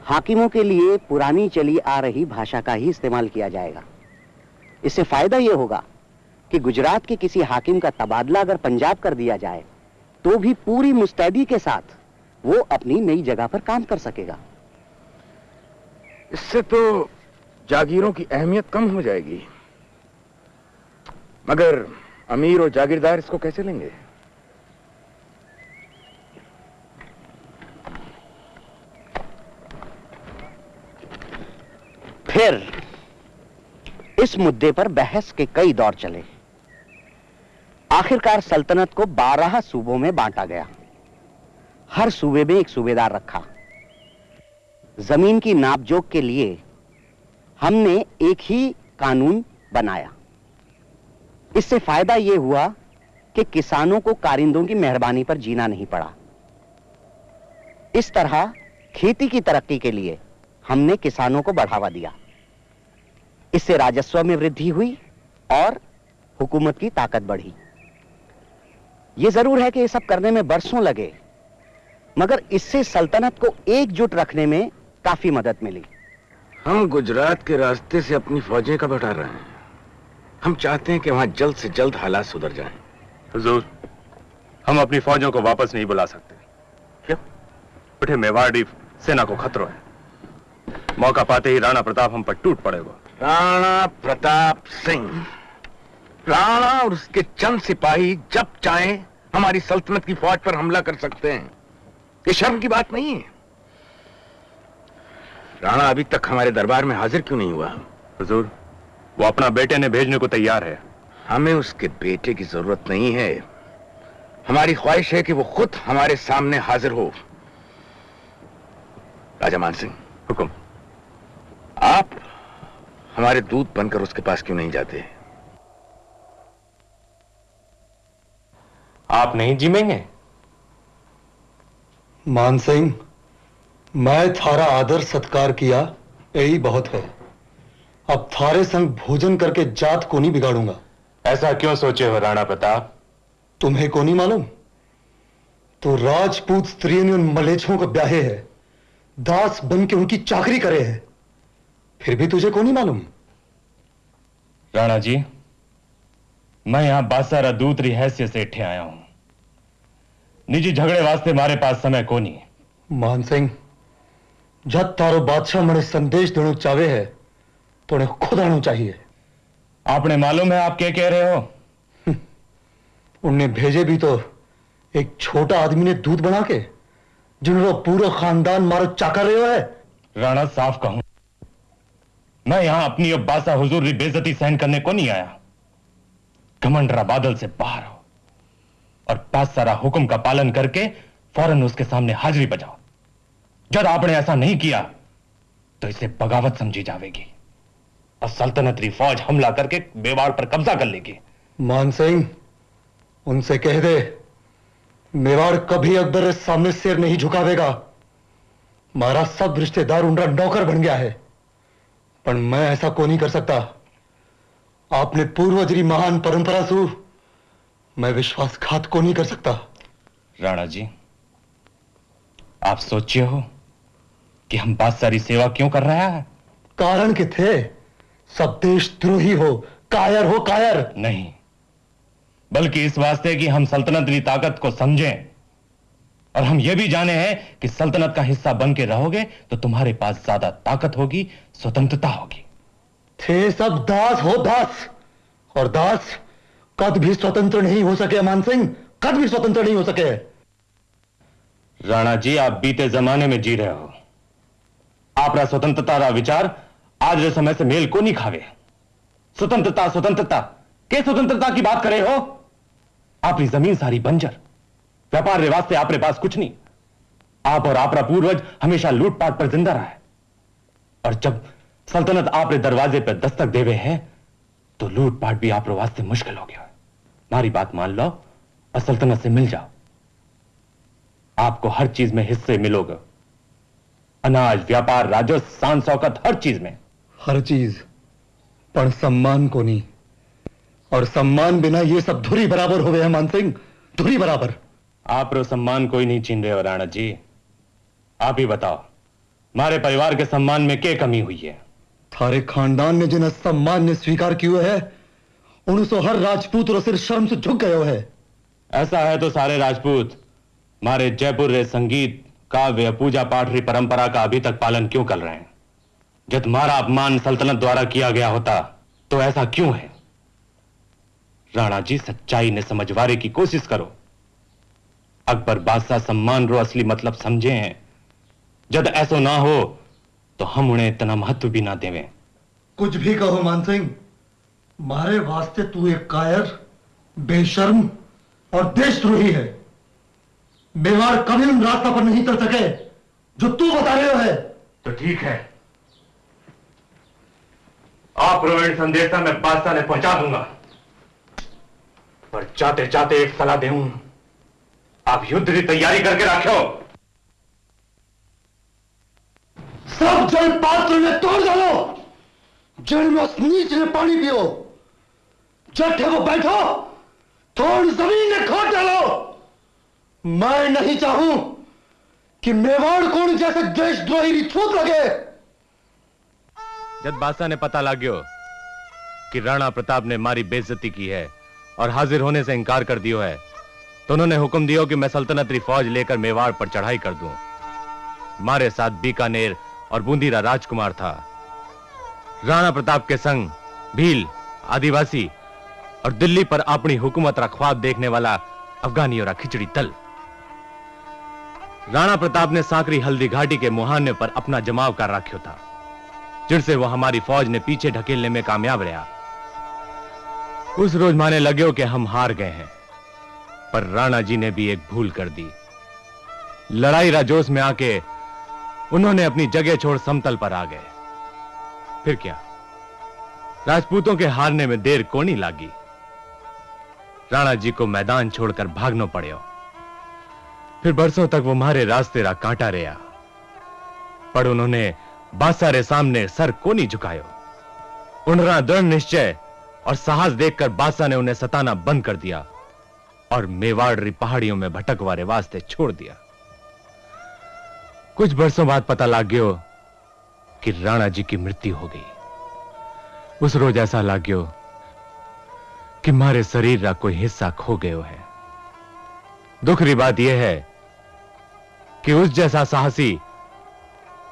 हाकिमों के लिए पुरानी चली आ रही भाषा का ही इस्तेमाल किया जाएगा। इससे फ़ायदा यह होगा कि गुजरात के किसी हाकिम का तबादला अगर पंजाब कर दिया जाए तो भी पूरी मुस्तैदी के साथ वो अपनी नई जगह पर काम कर सकेगा। इससे तो जागीरों की अहमियत कम हो जाएगी। मगर अमीर और जागीरदार इसको कैसे लेंगे? फिर इस मुद्दे पर बहस के कई दौर चले। आखिरकार सल्तनत को बारह सूबों में बांटा गया। हर सूबे में एक सूबेदार रखा। ज़मीन की नापजोक के लिए हमने एक ही कानून बनाया। इससे फ़ायदा यह हुआ कि किसानों को कारिंदों की मेहरबानी पर जीना नहीं पड़ा। इस तरह खेती की तरक्की के लिए हमने किसानों को बढ़ावा दिया। इससे राजस्व में वृद्धि हुई और हुकूमत की ताकत बढ़ी। यह ज़रूर है कि यह सब करने में बरसों लगे मगर इससे सल्तनत को एकजुट रखने में काफ़ी मदद मिली। हम गुजरात के रास्ते से अपनी फौजें कब हटा रहे हैं? हम चाहते हैं कि वहाँ जल्द से जल्द हालात सुधर जाएँ। हुजूर हम अपनी फौजों को वापस नहीं बुला सकते। क्यों? उठे मेवाड़ी सेना को खतरो है। मौका पाते ही राणा प्रताप हम पर टूट पड़ेगा राणा प्रताप सिंह। राणा और उसके चंद सिपाही जब चाहें हमारी सल्तनत की फौज पर हमला कर सकते हैं। ये शर्म की बात नहीं है। राणा अभी तक हमारे दरबार में हाजिर क्यों नहीं हुआ? हुजूर वो अपना बेटे ने भेजने को तैयार है। हमें उसके बेटे की ज़रूरत नहीं है। हमारी ख्वाहिश है कि वो खुद हमारे सामने हाजिर हो। राजा मान सिंह। हुक्म। आप हमारे दूत बनकर उसके पास क्यों नहीं जाते? आप नहीं जिमेंगे? मान सिंह मैं थारा आदर सत्कार किया यही बहुत है। अब थारे संग भोजन करके जात को नहीं बिगाड़ूँगा। ऐसा क्यों सोचे हो राणा प्रताप? तुम्हें को नहीं मालूम? तो राजपूत स्त्रियों ने उन मलेच्छों का ब्याहे है। दास बन के उनकी चाकरी करे है। फिर भी तुझे को नहीं मालूम? राणा जी मैं यहाँ बासारा दूतरी हैसियत से इठे आया हूँ। निजी झगड़े वास्ते मारे पास समय को नहीं मान सिंह जब तारो बादशाह मने संदेश देना चाहे है तो उन्हें खुद आना चाहिए। आपने मालूम है आप क्या कह रहे हो? उन्हें भेजे भी तो एक छोटा आदमी ने दूध बना के जिन्होंने पूरा खानदान मारो चाका रहे हो है। राणा साफ़ कहूँ मैं यहाँ अपनी और बासा हुजूर की बेजती सहन करने को नहीं आया। घमंडरा बादल से बाहर हो और पास सारा हुक्म का पालन करके फ़ौरन उसके सामने हाजिरी बजाओ। जब आपने ऐसा नहीं किया तो इसे बगावत समझी जाएगी और सल्तनतरी फौज हमला करके मेवाड़ पर कब्जा कर लेगी। मान सिंह, उनसे कह दे, मेवाड़ कभी अकबर सामने सिर नहीं झुकावेगा। मारा सब रिश्तेदार उनका नौकर बन गया है। पर मैं ऐसा को नहीं कर सकता। आपने पूर्वजरी महान परंपरा सु मैं विश्वासघात को नहीं कर सकता। राणा जी आप सोचिए हो कि हम बात सारी सेवा क्यों कर रहे हैं? कारण के थे सब देश द्रोही हो कायर हो कायर। नहीं बल्कि इस वास्ते कि हम सल्तनत की ताकत को समझें। और हम यह भी जाने हैं कि सल्तनत का हिस्सा बन के रहोगे तो तुम्हारे पास ज़्यादा ताकत होगी स्वतंत्रता होगी। थे सब दास हो दास और दास कद भी स्वतंत्र नहीं हो सके मान सिंह कद भी स्वतंत्र नहीं हो सके। राणा जी आप बीते जमाने में जी रहे हो। आपका स्वतंत्रता का विचार आज के समय से मेल को नहीं खावे। स्वतंत्रता स्वतंत्रता के स्वतंत्रता की बात करे हो? आपकी ज़मीन सारी बंजर। व्यापार के से आपके पास कुछ नहीं। आप और आपका पूर्वज हमेशा लूटपाट पर ज़िंदा रहा। है और जब सल्तनत आपके दरवाजे पर दस्तक देवे है तो लूटपाट भी आप वास्ते मुश्किल हो गया है। हमारी बात मान लो और सल्तनत से मिल जाओ। आपको हर चीज़ में हिस्से मिलोगे। अनाज, व्यापार, राजस्व शान शौकत हर चीज़ में। हर चीज़, पर सम्मान को नहीं। और सम्मान बिना ये सब धुरी बराबर हो गए हैं, मान सिंह, धुरी बराबर। आप रो सम्मान कोई नहीं छीन रहे हो राणा जी। आप ही बताओ हमारे परिवार के सम्मान में क्या कमी हुई है? थारे खानदान ने जिन्हें सम्मान ने स्वीकार किया है उनसो हर राजपूत और सिर शर्म से झुक गयो है। ऐसा है तो सारे राजपूत हमारे जयपुर रे संगीत काव्य पूजा पाठ री परंपरा का अभी तक पालन क्यों कर रहे हैं? जब तुम्हारा अपमान सल्तनत द्वारा किया गया होता तो ऐसा क्यों है? राणा जी सच्चाई ने समझवारे की कोशिश करो। अकबर बादशाह सम्मान रो असली मतलब समझे हैं। जब ऐसा ना हो तो हम उन्हें इतना महत्व भी ना देवे। कुछ भी कहो मान सिंह मारे वास्ते तू एक कायर बेशर्म और देशद्रोही है। मेवाड़ कभी उन रास्ता पर नहीं चल सके जो तू बता रहे हो है। तो ठीक है। आप रोहिण संदेशा मैं बादशाह ने पहुँचा दूँगा। पर जाते जाते एक सलाह दे आप युद्ध की तैयारी करके रखो सब जल पात्र में तोड़ डालो। जल में नीच ने पानी पियो। जट वो बैठो। थोड़ी ज़मीन में खोद डालो। मैं नहीं चाहूँ कि मेवाड़ कोण जैसे देशद्रोही की छूत लगे। जब बादशाह ने पता लाग्यो कि राणा प्रताप ने मारी बेइज्जती की है और हाजिर होने से इनकार कर दियो है तो उन्होंने हुक्म दिया कि मैं सल्तनत फौज लेकर मेवाड़ पर चढ़ाई कर दूँ। मारे साथ बीकानेर और बूंदीरा राजकुमार था। राणा प्रताप के संग भील, आदिवासी और दिल्ली पर अपनी हुकूमत का ख्वाब देखने वाला अफगानी और खिचड़ी दल। राणा प्रताप ने सांकरी हल्दी घाटी के मुहाने पर अपना जमाव कर रखो था जिनसे वो हमारी फौज ने पीछे ढकेलने में कामयाब रहा। उस रोज माने लगे कि हम हार गए हैं। पर राणा जी ने भी एक भूल कर दी। लड़ाई राजोस में आके उन्होंने अपनी जगह छोड़ समतल पर आ गए। फिर क्या? राजपूतों के हारने में देर कोनी लागी। राणा जी को मैदान छोड़कर भागना पड़े फिर बरसों तक वो मारे रास्ते रा कांटा रहा पर उन्होंने बादशाह सामने सर को नहीं झुकायो उनरा दृढ़ निश्चय और साहस देखकर बादशाह ने उन्हें सताना बंद कर दिया। और मेवाड़ पहाड़ियों में भटकवारे वास्ते छोड़ दिया। कुछ बरसों बाद पता लग गयो कि राणा जी की मृत्यु हो गई। उस रोज ऐसा लाग्यो कि मारे शरीर का कोई हिस्सा खो गयो है। दुख री बात यह है कि उस जैसा साहसी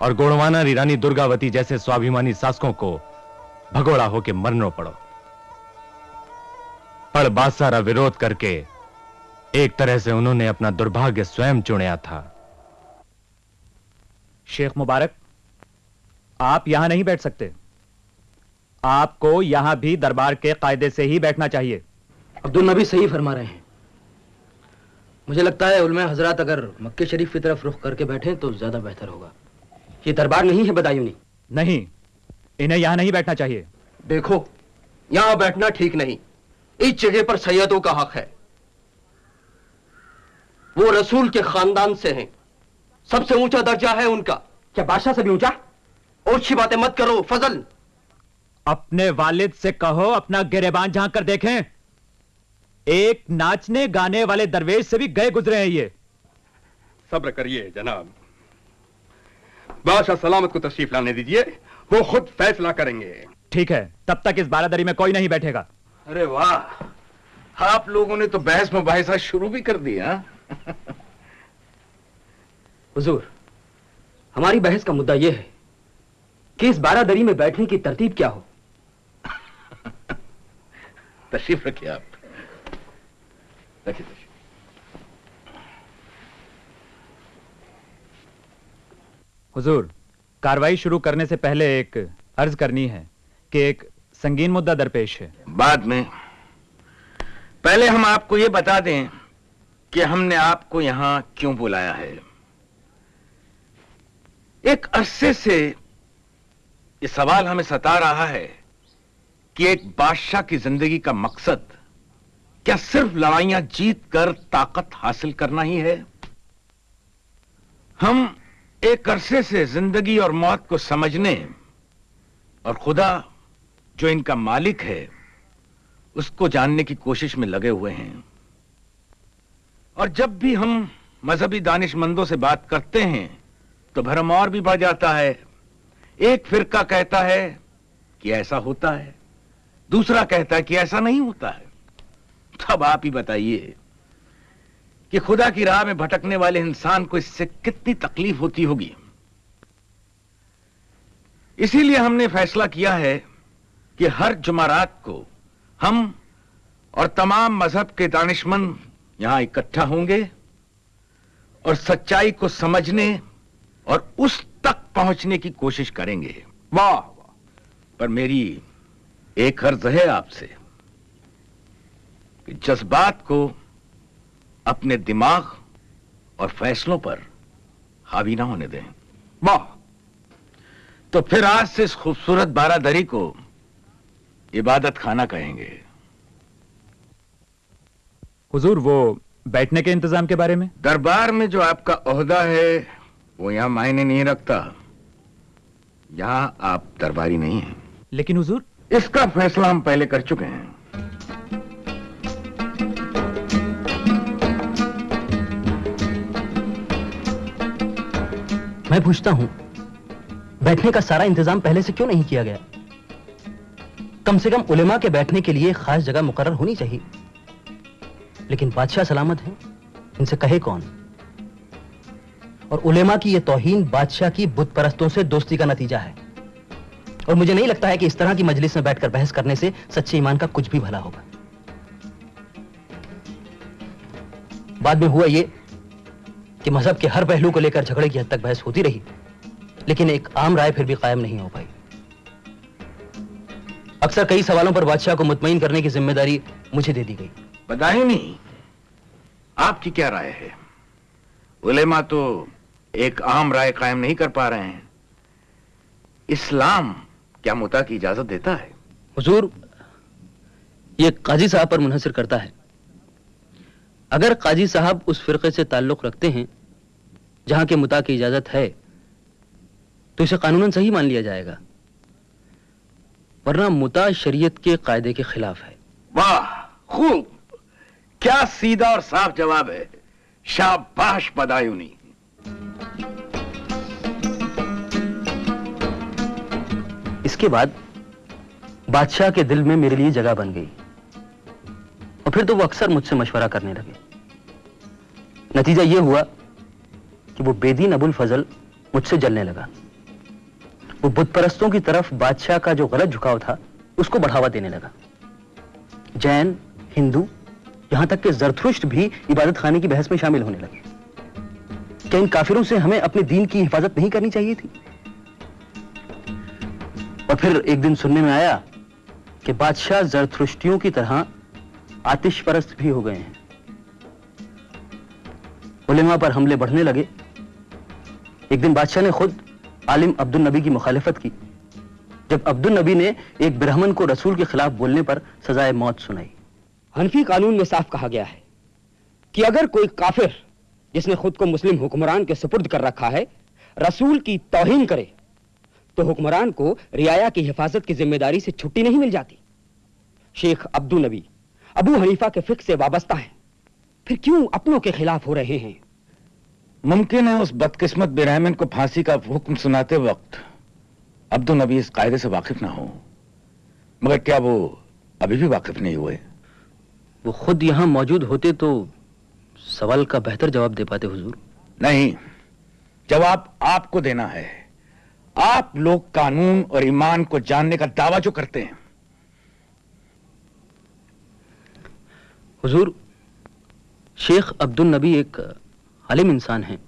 और गोड़वाना रानी दुर्गावती जैसे स्वाभिमानी शासकों को भगोड़ा होके मरनो पड़ो। पर बादशाह विरोध करके एक तरह से उन्होंने अपना दुर्भाग्य स्वयं चुनया था। शेख मुबारक आप यहाँ नहीं बैठ सकते। आपको यहाँ भी दरबार के कायदे से ही बैठना चाहिए। अब्दुल नबी सही फरमा रहे हैं। मुझे लगता है उलमा हज़रत अगर मक्के शरीफ की तरफ़ रुख करके बैठे तो ज़्यादा बेहतर होगा। ये दरबार नहीं है बदायूनी। नहीं इन्हें यहाँ नहीं बैठना चाहिए। देखो यहाँ बैठना ठीक नहीं। इस जगह पर सैयदों का हक है। वो रसूल के खानदान से हैं। सबसे ऊँचा दर्जा है उनका। क्या बादशाह से भी ऊँचा? ओछी बातें मत करो फजल। अपने वालिद से कहो अपना गिरेबान झाँक कर देखें। एक नाचने गाने वाले दरवेश से भी गए गुजरे हैं ये। सब्र करिए जनाब। बादशाह सलामत को तशरीफ़ लाने दीजिए वो खुद फैसला करेंगे। ठीक है तब तक इस बारादरी में कोई नहीं बैठेगा। अरे वाह आप लोगों ने तो बहस मुबाहिसा शुरू भी कर दिया *laughs* हुजूर हमारी बहस का मुद्दा यह है कि इस बारादरी में बैठने की तरतीब क्या हो? *laughs* तशरीफ़ रखिए आप। रखिए तशरीफ़। हुजूर कार्रवाई शुरू करने से पहले एक अर्ज़ करनी है कि एक संगीन मुद्दा दरपेश है। बाद में। पहले हम आपको यह बता दें कि हमने आपको यहाँ क्यों बुलाया है? एक अरसे से यह सवाल हमें सता रहा है कि एक बादशाह की ज़िंदगी का मकसद क्या सिर्फ़ लड़ाइयाँ जीत कर ताकत हासिल करना ही है? हम एक अरसे से ज़िंदगी और मौत को समझने और खुदा जो इनका मालिक है, उसको जानने की कोशिश में लगे हुए हैं। और जब भी हम मजहबी दानिशमंदों से बात करते हैं तो भरम और भी बढ़ जाता है। एक फिरका कहता है कि ऐसा होता है। दूसरा कहता है कि ऐसा नहीं होता है। तब आप ही बताइए कि खुदा की राह में भटकने वाले इंसान को इससे कितनी तकलीफ़ होती होगी। इसीलिए हमने फैसला किया है कि हर जुमारात को हम और तमाम मज़हब के दानिशमंद यहाँ इकट्ठा होंगे और सच्चाई को समझने और उस तक पहुँचने की कोशिश करेंगे। वाह पर मेरी एक अर्ज़ है आपसे कि जज्बात को अपने दिमाग और फैसलों पर हावी ना होने दें। वाह। तो फिर आज से इस खूबसूरत बारादरी को इबादत खाना कहेंगे। हुजूर वो बैठने के इंतज़ाम के बारे में? दरबार में जो आपका ओहदा है वो यहाँ मायने नहीं रखता। यहाँ आप दरबारी नहीं हैं। लेकिन हुजूर? इसका फैसला हम पहले कर चुके हैं। मैं पूछता हूँ बैठने का सारा इंतज़ाम पहले से क्यों नहीं किया गया? कम से कम उलेमा के बैठने के लिए खास जगह मुकर्र होनी चाहिए। लेकिन बादशाह सलामत है। इनसे कहे कौन? और उलेमा की यह तोहीन बादशाह की बुत परस्तों से दोस्ती का नतीजा है। और मुझे नहीं लगता है कि इस तरह की मजलिस में बैठकर बहस करने से सच्चे ईमान का कुछ भी भला होगा। बाद में हुआ यह कि मज़हब के हर पहलू को लेकर झगड़े की हद तक बहस होती रही, लेकिन एक आम राय फिर भी कायम नहीं हो पाई। अक्सर कई सवालों पर बादशाह को मुतमिन करने की ज़िम्मेदारी मुझे दे दी गई। बताए नहीं। आपकी क्या राय है? उलेमा तो एक आम राय कायम नहीं कर पा रहे हैं। इस्लाम क्या मुता की इजाज़त देता है? हुजूर ये काजी साहब पर मुनहसर करता है। अगर काजी साहब उस फिरके से ताल्लुक रखते हैं जहाँ के मुता की इजाज़त है तो इसे कानूनन सही मान लिया जाएगा। वरना मुता शरीयत के कायदे के खिलाफ है। वाह खूब। क्या सीधा और साफ़ जवाब है? शाबाश बदायूनी इसके बाद बादशाह के दिल में मेरे लिए जगह बन गई। और फिर तो वो अक्सर मुझसे मशवरा करने लगे। नतीजा यह हुआ कि वो बेदीन अबुल फजल मुझसे जलने लगा। वो बुत परस्तों की तरफ़ बादशाह का जो गलत झुकाव था, उसको बढ़ावा देने लगा। जैन, हिंदू यहाँ तक कि जरथुष्ट भी इबादत खाने की बहस में शामिल होने लगे। क्या इन काफिरों से हमें अपने दीन की हिफाजत नहीं करनी चाहिए थी? और फिर एक दिन सुनने में आया कि बादशाह जरथुष्टियों की तरह आतिश परस्त भी हो गए हैं। उलेमा पर हमले बढ़ने लगे। एक दिन बादशाह ने खुद आलिम अब्दुल नबी की मुखालिफत की, जब अब्दुल नबी ने एक ब्राह्मण को रसूल के खिलाफ बोलने पर सजाए मौत सुनाई। हनफी कानून में साफ़ कहा गया है कि अगर कोई काफिर, जिसने खुद को मुस्लिम हुक्मरान के सुपुर्द कर रखा है, रसूल की तोहिन करे तो हुक्मरान को रियाया की हिफाजत की ज़िम्मेदारी से छुट्टी नहीं मिल जाती। शेख अब्दुल नबी अबू हनीफा के फ़िक्र से वाबस्ता है। फिर क्यों अपनों के खिलाफ हो रहे हैं? मुमकिन है उस बदकिस्मत बेरहमन को फांसी का हुक्म सुनाते वक्त अब्दुल नबी इस कायदे से वाकिफ ना हो। मगर क्या वो अभी भी वाकिफ नहीं हुए? वो खुद यहाँ मौजूद होते तो सवाल का बेहतर जवाब दे पाते हुजूर। नहीं जवाब आपको देना है। आप लोग कानून और ईमान को जानने का दावा जो करते हैं। हुजूर शेख अब्दुल नबी एक आलिम इंसान हैं।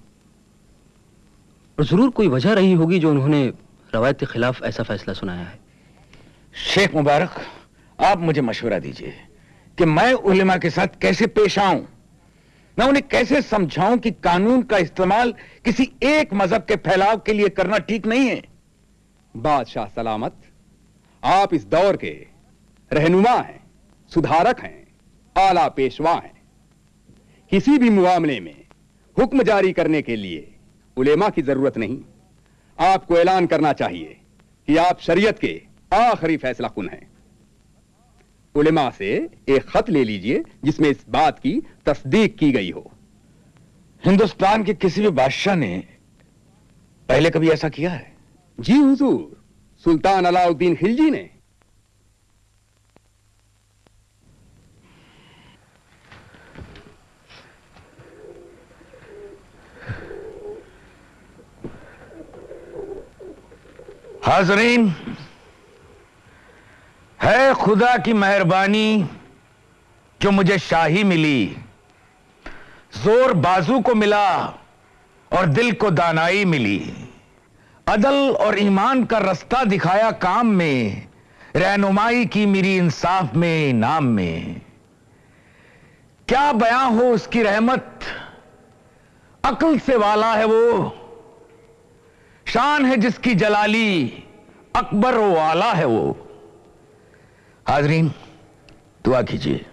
और ज़रूर कोई वजह रही होगी जो उन्होंने रवायत के खिलाफ ऐसा फैसला सुनाया है। शेख मुबारक आप मुझे मशवरा दीजिए। कि मैं उलेमा के साथ कैसे पेश आऊँ? मैं उन्हें कैसे समझाऊं कि कानून का इस्तेमाल किसी एक मज़हब के फैलाव के लिए करना ठीक नहीं है? बादशाह सलामत, आप इस दौर के रहनुमा हैं, सुधारक हैं, आला पेशवा हैं। किसी भी मामले में हुक्म जारी करने के लिए उलेमा की ज़रूरत नहीं। आपको ऐलान करना चाहिए कि आप शरीयत के आखिरी फैसला कुन हैं। उलेमा से एक खत ले लीजिए जिसमें इस बात की तस्दीक की गई हो। हिंदुस्तान के किसी भी बादशाह ने पहले कभी ऐसा किया है? जी हुजूर सुल्तान अलाउद्दीन खिलजी ने। हाजरीन है खुदा की मेहरबानी जो मुझे शाही मिली। ज़ोर बाजू को मिला और दिल को दानाई मिली। अदल और ईमान का रास्ता दिखाया काम में, रहनुमाई की मेरी इंसाफ में, नाम में। क्या बयां हो उसकी रहमत? अकल से वाला है वो। शान है जिसकी जलाली, अकबर वाला है वो। हाजरीन दुआ कीजिए।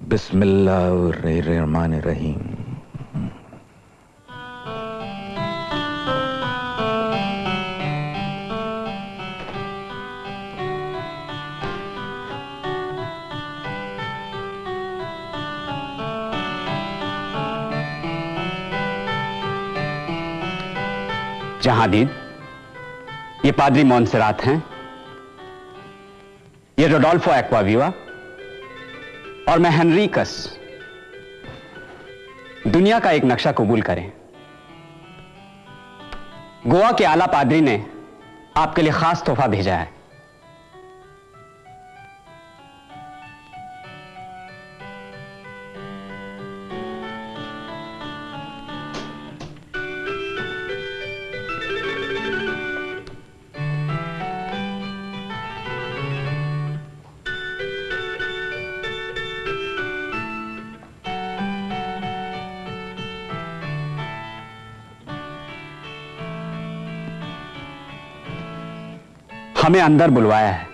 बिस्मिल्लाह रहीम जहांदीन ये पादरी मोन्सरात हैं। ये रोडोल्फो एक्वाविवा और मैं हेनरी कस दुनिया का एक नक्शा कबूल करें। गोवा के आला पादरी ने आपके लिए खास तोहफा भेजा है। हमें अंदर बुलवाया है।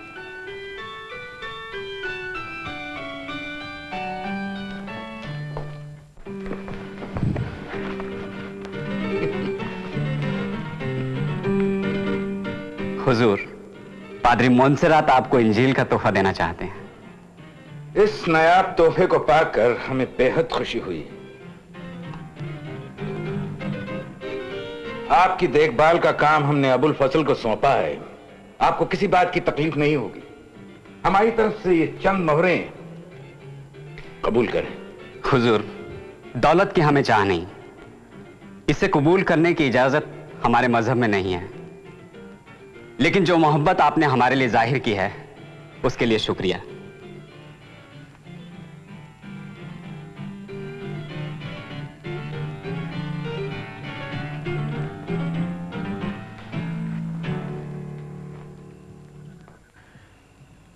हुजूर पादरी मोन्सेरात आपको इंजील का तोहफा देना चाहते हैं। इस नायाब तोहफे को पाकर हमें बेहद खुशी हुई। आपकी देखभाल का काम हमने अबुल फ़सल को सौंपा है। आपको किसी बात की तकलीफ़ नहीं होगी। हमारी तरफ़ से ये चंद मोहरें कबूल करें। हुजूर, दौलत की हमें चाह नहीं। इसे कबूल करने की इजाज़त हमारे मज़हब में नहीं है। लेकिन जो मोहब्बत आपने हमारे लिए ज़ाहिर की है, उसके लिए शुक्रिया।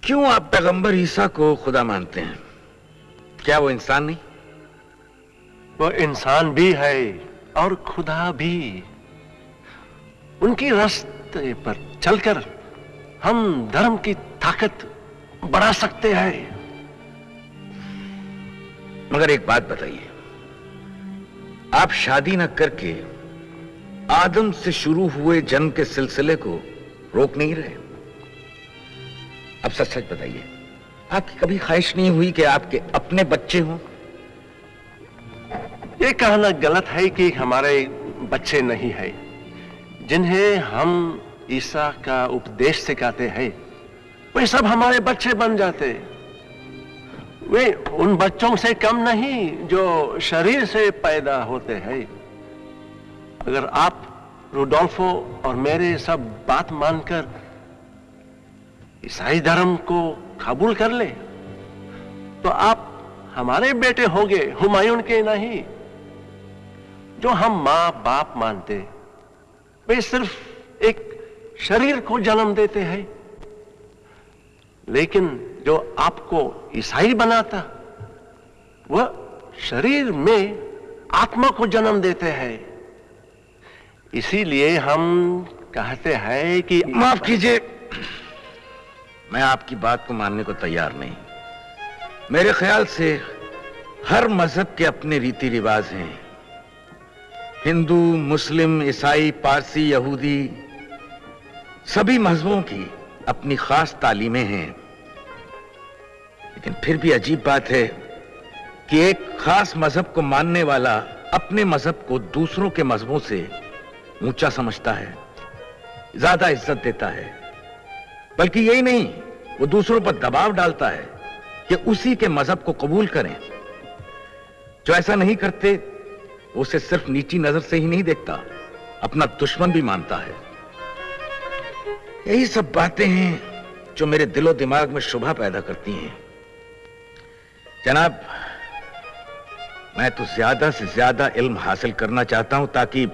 क्यों आप पैगंबर ईसा को खुदा मानते हैं? क्या वो इंसान नहीं? वो इंसान भी है और खुदा भी। उनकी रास्ते पर चलकर हम धर्म की ताकत बढ़ा सकते हैं। मगर एक बात बताइए। आप शादी न करके आदम से शुरू हुए जन्म के सिलसिले को रोक नहीं रहे? अब सच सच बताइए, आपकी कभी ख्वाहिश नहीं हुई कि आपके अपने बच्चे हों? ये कहना गलत है कि हमारे बच्चे नहीं है, जिन्हें हम ईसा का उपदेश सिखाते हैं। वे सब हमारे बच्चे बन जाते वे उन बच्चों से कम नहीं, जो शरीर से पैदा होते हैं। अगर आप, रुडोल्फो और मेरे सब बात मानकर ईसाई धर्म को कबूल कर ले तो आप हमारे बेटे होंगे, हुमायूं के नहीं। जो हम माँ बाप मानते वे सिर्फ़ एक शरीर को जन्म देते हैं। लेकिन जो आपको ईसाई बनाता, वह शरीर में आत्मा को जन्म देते हैं। इसीलिए हम कहते हैं कि माफ़ कीजिए। मैं आपकी बात को मानने को तैयार नहीं। मेरे ख्याल से हर मज़हब के अपने रीति रिवाज हैं। हिंदू, मुस्लिम, ईसाई, पारसी, यहूदी, सभी मजहबों की अपनी खास तालीमें हैं। लेकिन फिर भी अजीब बात है कि एक खास मज़हब को मानने वाला अपने मज़हब को दूसरों के मजहबों से ऊँचा समझता है, ज़्यादा इज़्ज़त देता है। बल्कि यही नहीं, वो दूसरों पर दबाव डालता है कि उसी के मज़हब को कबूल करें। जो ऐसा नहीं करते, वो उसे सिर्फ़ नीची नज़र से ही नहीं देखता, अपना दुश्मन भी मानता है। यही सब बातें हैं जो मेरे दिलो दिमाग में शुभा पैदा करती हैं। जनाब, मैं तो ज़्यादा से ज़्यादा इल्म हासिल करना चाहता हूँ ताकि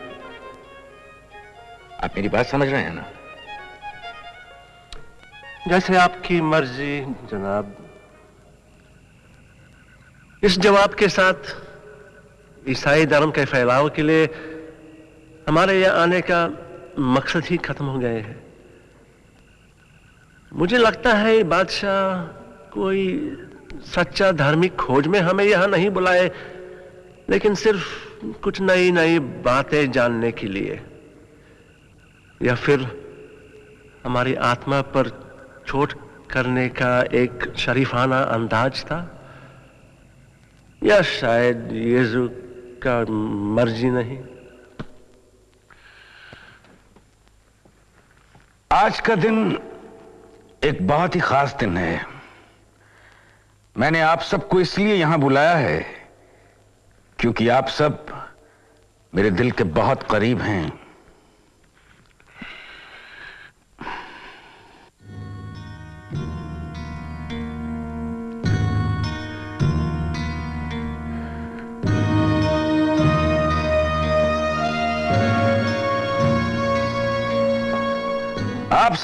आप मेरी बात समझ रहे हैं ना? जैसे आपकी मर्ज़ी, जनाब। इस जवाब के साथ ईसाई धर्म के फैलाव के लिए हमारे यहाँ आने का मकसद ही खत्म हो गए हैं। मुझे लगता है बादशाह कोई सच्चा धार्मिक खोज में हमें यहाँ नहीं बुलाए, लेकिन सिर्फ़ कुछ नई नई बातें जानने के लिए, या फिर हमारी आत्मा पर चोट करने का एक शरीफाना अंदाज था? या शायद यीशु का मर्ज़ी नहीं? आज का दिन एक बहुत ही खास दिन है। मैंने आप सबको इसलिए यहाँ बुलाया है क्योंकि आप सब मेरे दिल के बहुत करीब हैं।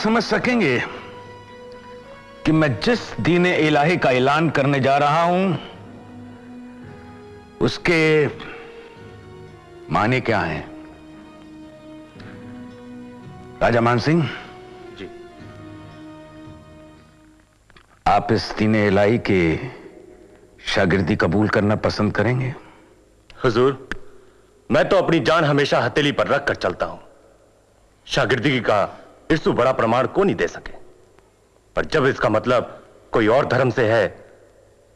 समझ सकेंगे कि मैं जिस दीन इलाही का ऐलान करने जा रहा हूँ उसके माने क्या हैं? राजा मान सिंह? जी। आप इस दीन इलाही के शागिर्दी कबूल करना पसंद करेंगे? हुजूर मैं तो अपनी जान हमेशा हथेली पर रख कर चलता हूँ। शागिर्दगी का इससे बड़ा प्रमाण को नहीं दे सके। पर जब इसका मतलब कोई और धर्म से है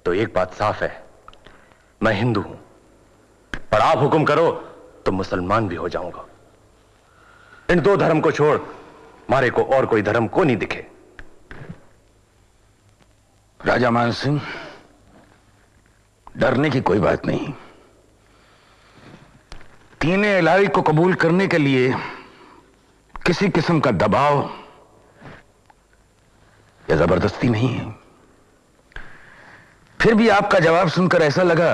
तो एक बात साफ़ है। मैं हिंदू हूँ। पर आप हुक्म करो तो मुसलमान भी हो जाऊँगा। इन दो धर्म को छोड़, मारे को और कोई धर्म को नहीं दिखे। राजा मान सिंह, डरने की कोई बात नहीं। तीन इलाही को कबूल करने के लिए किसी किस्म का दबाव या ज़बरदस्ती नहीं है। फिर भी आपका जवाब सुनकर ऐसा लगा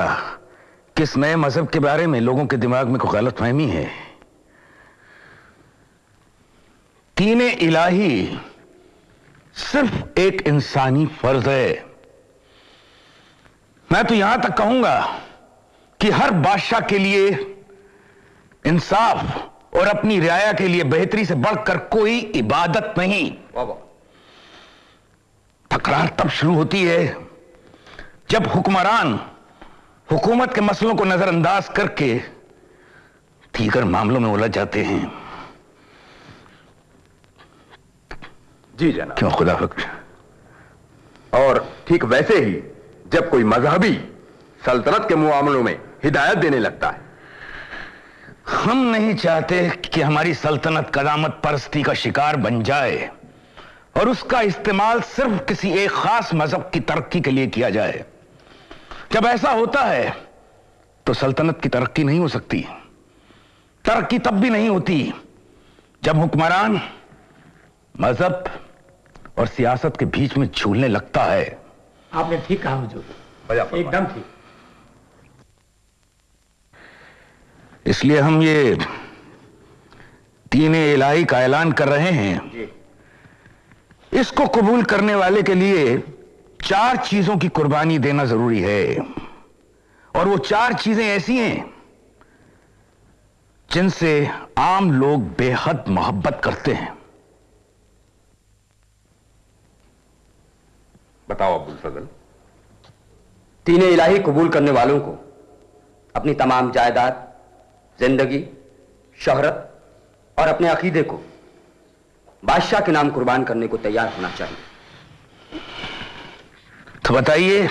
कि इस नए मज़हब के बारे में लोगों के दिमाग में कोई गलत फहमी है। तीन इलाही सिर्फ़ एक इंसानी फ़र्ज़ है। मैं तो यहाँ तक कहूँगा कि हर बादशाह के लिए इंसाफ और अपनी रियाया के लिए बेहतरी से बढ़कर कोई इबादत नहीं। तकरार तब शुरू होती है जब हुक्मरान हुकूमत के मसलों को नजरअंदाज करके दीगर मामलों में उलझ जाते हैं। जी जनाब। क्यों? खुदा बख्श और ठीक वैसे ही जब कोई मजहबी सल्तनत के मामलों में हिदायत देने लगता है हम नहीं चाहते कि हमारी सल्तनत कदामत परस्ती का शिकार बन जाए और उसका इस्तेमाल सिर्फ़ किसी एक खास मज़हब की तरक्की के लिए किया जाए। जब ऐसा होता है तो सल्तनत की तरक्की नहीं हो सकती। तरक्की तब भी नहीं होती जब हुक्मरान मज़हब और सियासत के बीच में झूलने लगता है। आपने ठीक कहा एकदम ठीक। इसलिए हम ये तीन इलाही का ऐलान कर रहे हैं। इसको कबूल करने वाले के लिए चार चीज़ों की कुर्बानी देना ज़रूरी है। और वो चार चीज़ें ऐसी हैं जिनसे आम लोग बेहद मोहब्बत करते हैं। बताओ अब्दुल फजल। दीन इलाही कबूल करने वालों को अपनी तमाम जायदाद ज़िंदगी शहरत और अपने अकीदे को बादशाह के नाम कुर्बान करने को तैयार होना चाहिए। तो बताइए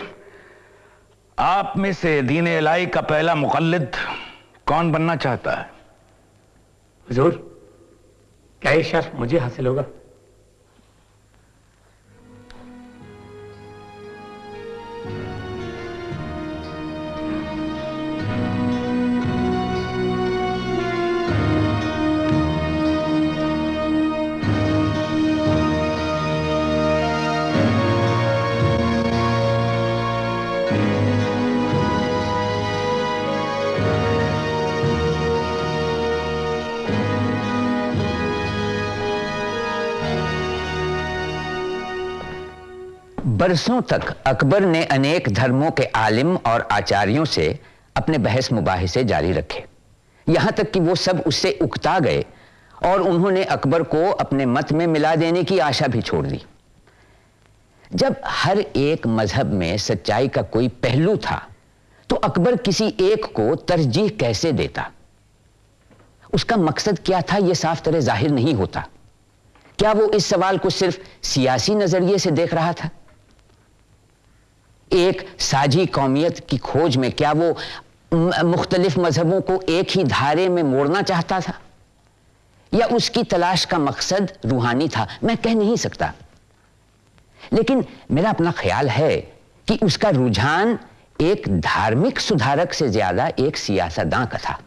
आप में से दीन इलाही का पहला मुकल्लिद कौन बनना चाहता है? हजूर क्या ये शर्फ मुझे हासिल होगा? बरसों तक अकबर ने अनेक धर्मों के आलिम और आचार्यों से अपने बहस मुबाहिसे जारी रखे। यहाँ तक कि वो सब उससे उकता गए और उन्होंने अकबर को अपने मत में मिला देने की आशा भी छोड़ दी। जब हर एक मज़हब में सच्चाई का कोई पहलू था तो अकबर किसी एक को तरजीह कैसे देता? उसका मकसद क्या था यह साफ़ तरह ज़ाहिर नहीं होता। क्या वो इस सवाल को सिर्फ़ सियासी नज़रिए से देख रहा था? एक साझी कौमियत की खोज में क्या वो मुख्तलिफ़ मजहबों को एक ही धारे में मोड़ना चाहता था? या उसकी तलाश का मकसद रूहानी था? मैं कह नहीं सकता। लेकिन मेरा अपना ख्याल है कि उसका रुझान एक धार्मिक सुधारक से ज़्यादा एक सियासतदां का था।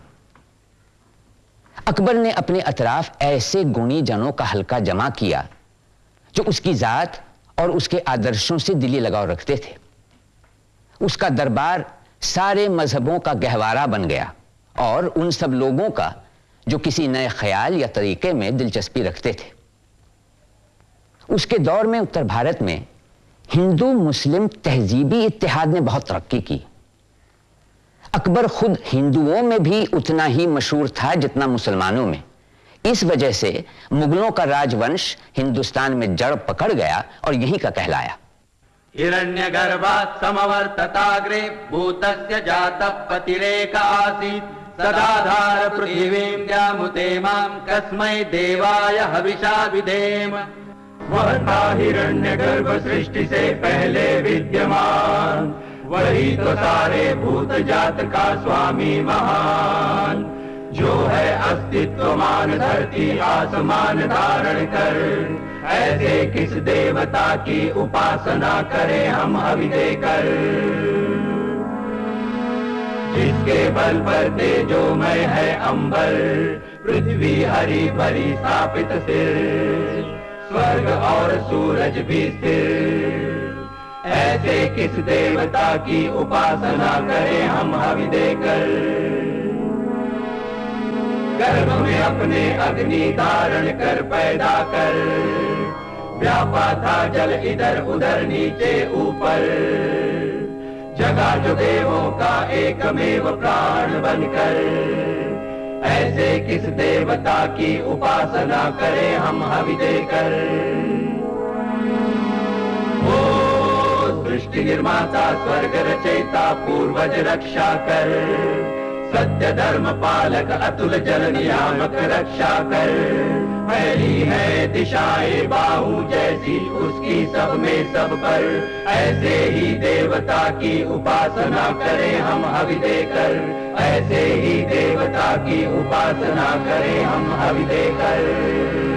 अकबर ने अपने अतराफ ऐसे गुणी जनों का हल्का जमा किया, जो उसकी जात और उसके आदर्शों से दिली लगाव रखते थे। उसका दरबार सारे मजहबों का गहवारा बन गया और उन सब लोगों का जो किसी नए ख्याल या तरीके में दिलचस्पी रखते थे। उसके दौर में उत्तर भारत में हिंदू मुस्लिम तहजीबी इतिहाद ने बहुत तरक्की की। अकबर खुद हिंदुओं में भी उतना ही मशहूर था जितना मुसलमानों में। इस वजह से मुगलों का राजवंश हिंदुस्तान में जड़ पकड़ गया और यहीं का कहलाया। हिरण्यगर्भात् समवर्तताग्रे भूतस्य जातः पतिरेक आसीत्। सदाधार पृथिवीं द्यामुते माँ कस्मै देवाय हविषा विधेम। वह था हिरण्य गर्भ सृष्टि से पहले विद्यमान। वही तो सारे भूत जात का स्वामी महान। जो है अस्तित्वमान धरती आसमान धारण कर। ऐसे किस देवता की उपासना करें हम हवि देकर जिसके बल पर तेजो में है अंबर, पृथ्वी हरी भरी स्थापित सिर, स्वर्ग और सूरज भी स्थिर। ऐसे किस देवता की उपासना करें हम हवि देकर गर्भ में अपने अग्नि धारण कर पैदा कर व्यापा था जल इधर उधर नीचे ऊपर। जगा जो देवों का एकमेव प्राण बनकर। ऐसे किस देवता की उपासना करें हम हवि देकर? ओ सृष्टि निर्माता, स्वर्ग रचयिता, पूर्वज रक्षा कर। सत्य धर्म पालक अतुल जल नियामक रक्षा कर। फैली है दिशाए बाहु, जैसी उसकी सब में सब पर। ऐसे ही देवता की उपासना करें हम हवि देकर ऐसे ही देवता की उपासना करें हम हवि देकर